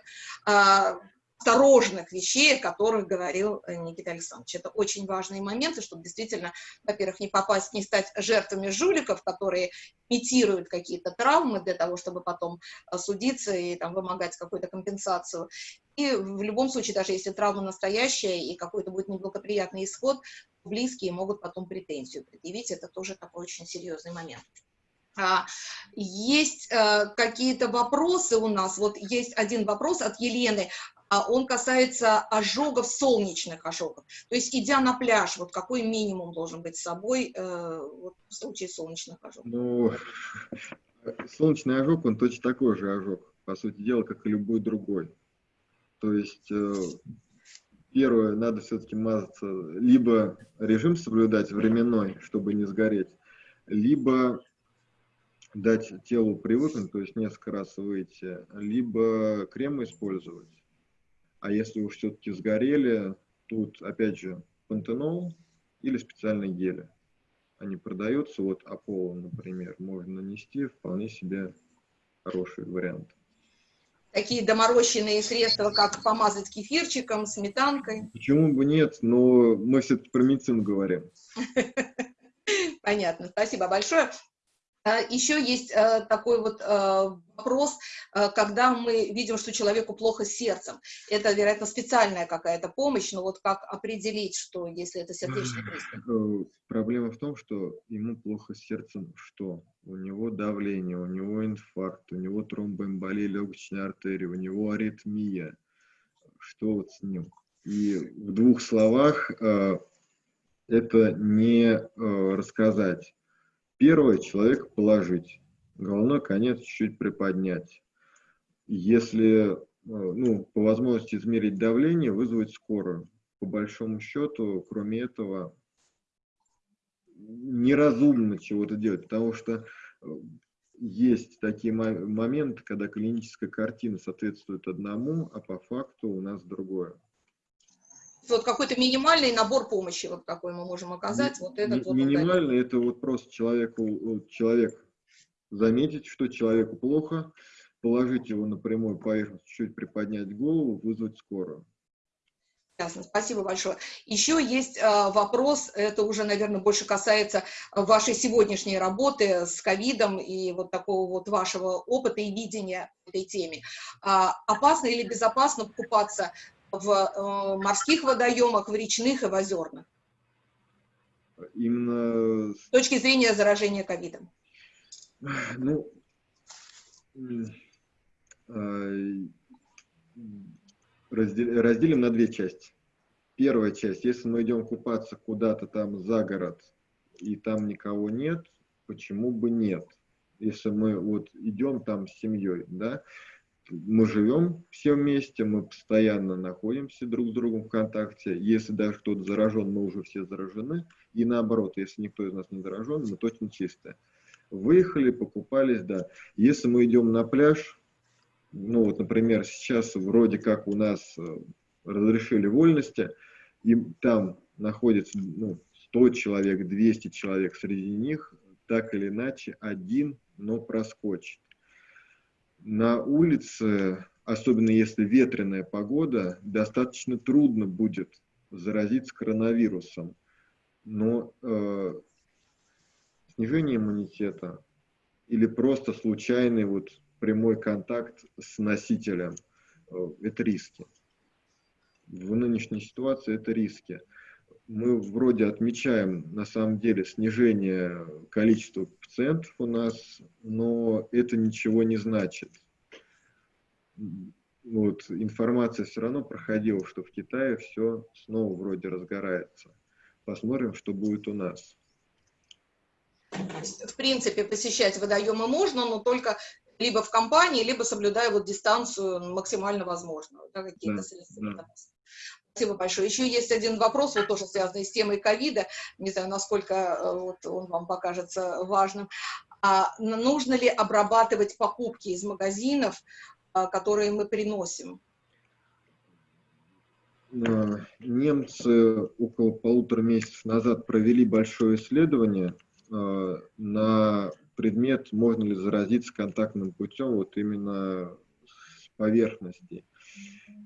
осторожных вещей, о которых говорил э, Никита Александрович. Это очень важные моменты, чтобы действительно, во-первых, не попасть, не стать жертвами жуликов, которые имитируют какие-то травмы для того, чтобы потом э, судиться и там, вымогать какую-то компенсацию. И в любом случае, даже если травма настоящая и какой-то будет неблагоприятный исход, близкие могут потом претензию предъявить. Это тоже такой очень серьезный момент. А, есть э, какие-то вопросы у нас. Вот есть один вопрос от Елены. А он касается ожогов, солнечных ожогов. То есть, идя на пляж, вот какой минимум должен быть с собой э, вот, в случае солнечных ожогов? Ну, солнечный ожог, он точно такой же ожог, по сути дела, как и любой другой. То есть, э, первое, надо все-таки мазаться, либо режим соблюдать временной, чтобы не сгореть, либо дать телу привыкнуть, то есть несколько раз выйти, либо крем использовать. А если уж все-таки сгорели, тут опять же пантенол или специальные гели. Они продаются, вот Аполло, например, можно нанести, вполне себе хороший вариант. такие доморощенные средства, как помазать кефирчиком, сметанкой? Почему бы нет, но мы все-таки про медицину говорим. Понятно, спасибо большое. А, Еще есть э, такой вот э, вопрос, э, когда мы видим, что человеку плохо с сердцем. Это, вероятно, специальная какая-то помощь, но вот как определить, что если это сердечный приступ? Проблема в том, что ему плохо с сердцем, что у него давление, у него инфаркт, у него тромбоэмболия легочной артерии, у него аритмия. Что вот с ним? И в двух словах это не рассказать Первое, человек положить, головной конец чуть-чуть приподнять. Если, э, ну, по возможности измерить давление, вызвать скорую. По большому счету, кроме этого, неразумно чего-то делать, потому что э, есть такие моменты, когда клиническая картина соответствует одному, а по факту у нас другое вот какой-то минимальный набор помощи, вот какой мы можем оказать. Вот этот вот Минимальный это вот просто человеку, человек заметить, что человеку плохо, положить его на прямую поверхность, чуть приподнять голову, вызвать скорую. Ясно, спасибо большое. Еще есть э, вопрос, это уже, наверное, больше касается вашей сегодняшней работы с ковидом и вот такого вот вашего опыта и видения этой теме. А, опасно или безопасно покупаться в э, морских водоемах, в речных и в озерных? Именно... С точки зрения заражения ковидом. Ну, э, разделим на две части. Первая часть, если мы идем купаться куда-то там за город, и там никого нет, почему бы нет? Если мы вот идем там с семьей, да, мы живем все вместе, мы постоянно находимся друг с другом в контакте. Если даже кто-то заражен, мы уже все заражены. И наоборот, если никто из нас не заражен, мы точно чистые. Выехали, покупались, да. Если мы идем на пляж, ну вот, например, сейчас вроде как у нас э, разрешили вольности, и там находится ну, 100 человек, 200 человек, среди них так или иначе один, но проскочит на улице, особенно если ветреная погода, достаточно трудно будет заразиться коронавирусом. Но э, снижение иммунитета или просто случайный вот прямой контакт с носителем э, – это риски. В нынешней ситуации это риски мы вроде отмечаем на самом деле снижение количества пациентов у нас, но это ничего не значит. Вот, информация все равно проходила, что в Китае все снова вроде разгорается. Посмотрим, что будет у нас. В принципе, посещать водоемы можно, но только либо в компании, либо соблюдая вот дистанцию максимально возможную, да, какие-то да, средства да. Спасибо большое. Еще есть один вопрос, вот тоже связанный с темой ковида, не знаю, насколько э, вот он вам покажется важным. А нужно ли обрабатывать покупки из магазинов, а, которые мы приносим? Э, немцы около полутора месяцев назад провели большое исследование э, на предмет, можно ли заразиться контактным путем вот именно с поверхности.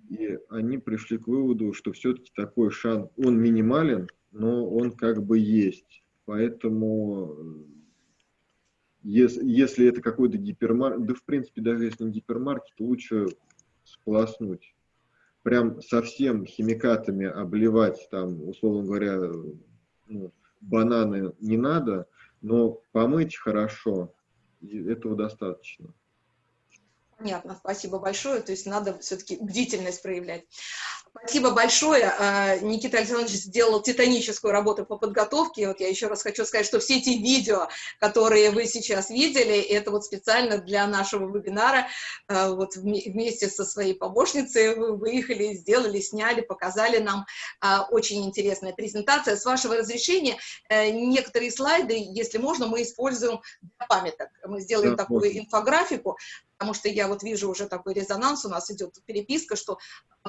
И они пришли к выводу, что все-таки такой шанс, он минимален, но он как бы есть. Поэтому, э, если, если это какой-то гипермаркет, да в принципе даже если не гипермаркет, лучше сполоснуть. Прям совсем химикатами обливать, там, условно говоря, ну, бананы не надо, но помыть хорошо, этого достаточно. Понятно, спасибо большое. То есть надо все-таки бдительность проявлять. Спасибо большое. А, Никита Александрович сделал титаническую работу по подготовке. Вот я еще раз хочу сказать, что все эти видео, которые вы сейчас видели, это вот специально для нашего вебинара. А, вот вместе со своей помощницей вы выехали, сделали, сняли, показали нам. А, очень интересная презентация. С вашего разрешения э, некоторые слайды, если можно, мы используем для памяток. Мы сделаем да, такую инфографику, потому что я вот вижу уже такой резонанс, у нас идет переписка, что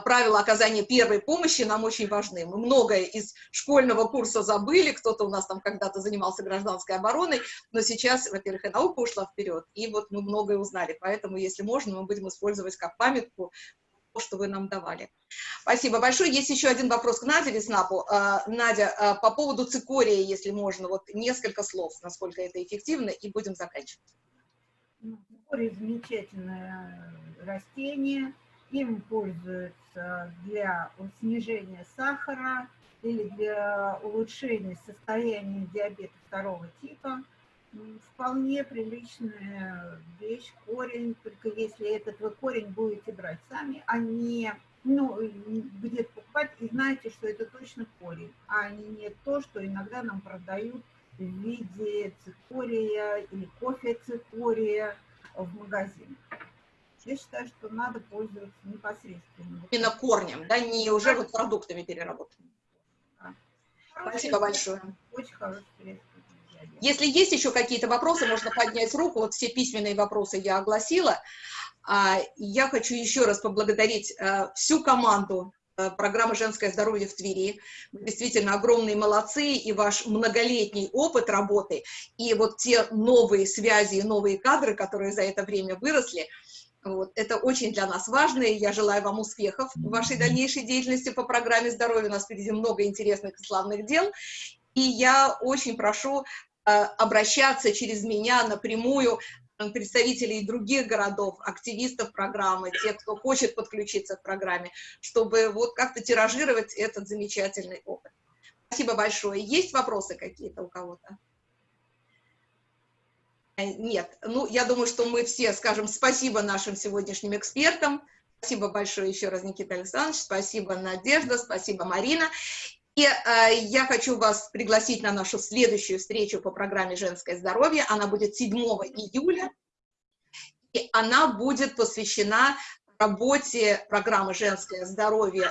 правила оказания первой помощи нам очень важны. Мы многое из школьного курса забыли, кто-то у нас там когда-то занимался гражданской обороной, но сейчас, во-первых, и наука ушла вперед, и вот мы многое узнали, поэтому, если можно, мы будем использовать как памятку то, что вы нам давали. Спасибо большое. Есть еще один вопрос к Наде Веснапу. А, Надя, а, по поводу цикория, если можно, вот несколько слов, насколько это эффективно, и будем заканчивать. Ну, цикорий замечательное растение, им пользуются для снижения сахара или для улучшения состояния диабета второго типа. Вполне приличная вещь, корень, только если этот вы корень будете брать сами, а не ну, где-то покупать, и знаете, что это точно корень, а не то, что иногда нам продают в виде цикория или кофе цикория в магазине. Я считаю, что надо пользоваться непосредственно. Именно корнем, да, не уже вот продуктами переработанными. Да. Спасибо большое. Очень хорошее средство. Если есть еще какие-то вопросы, можно поднять руку. Вот все письменные вопросы я огласила. А, я хочу еще раз поблагодарить э, всю команду э, программы «Женское здоровье в Твери». Вы действительно огромные молодцы, и ваш многолетний опыт работы, и вот те новые связи, новые кадры, которые за это время выросли – вот, это очень для нас важно, и я желаю вам успехов в вашей дальнейшей деятельности по программе здоровья. У нас впереди много интересных и славных дел. И я очень прошу э, обращаться через меня напрямую э, представителей других городов, активистов программы, тех, кто хочет подключиться к программе, чтобы вот как-то тиражировать этот замечательный опыт. Спасибо большое. Есть вопросы какие-то у кого-то? Э, нет. Ну, я думаю, что мы все скажем спасибо нашим сегодняшним экспертам. Спасибо большое еще раз, Никита Александрович. Спасибо, Надежда. Спасибо, Марина. И э, я хочу вас пригласить на нашу следующую встречу по программе «Женское здоровье». Она будет 7 июля. И она будет посвящена работе программы «Женское здоровье»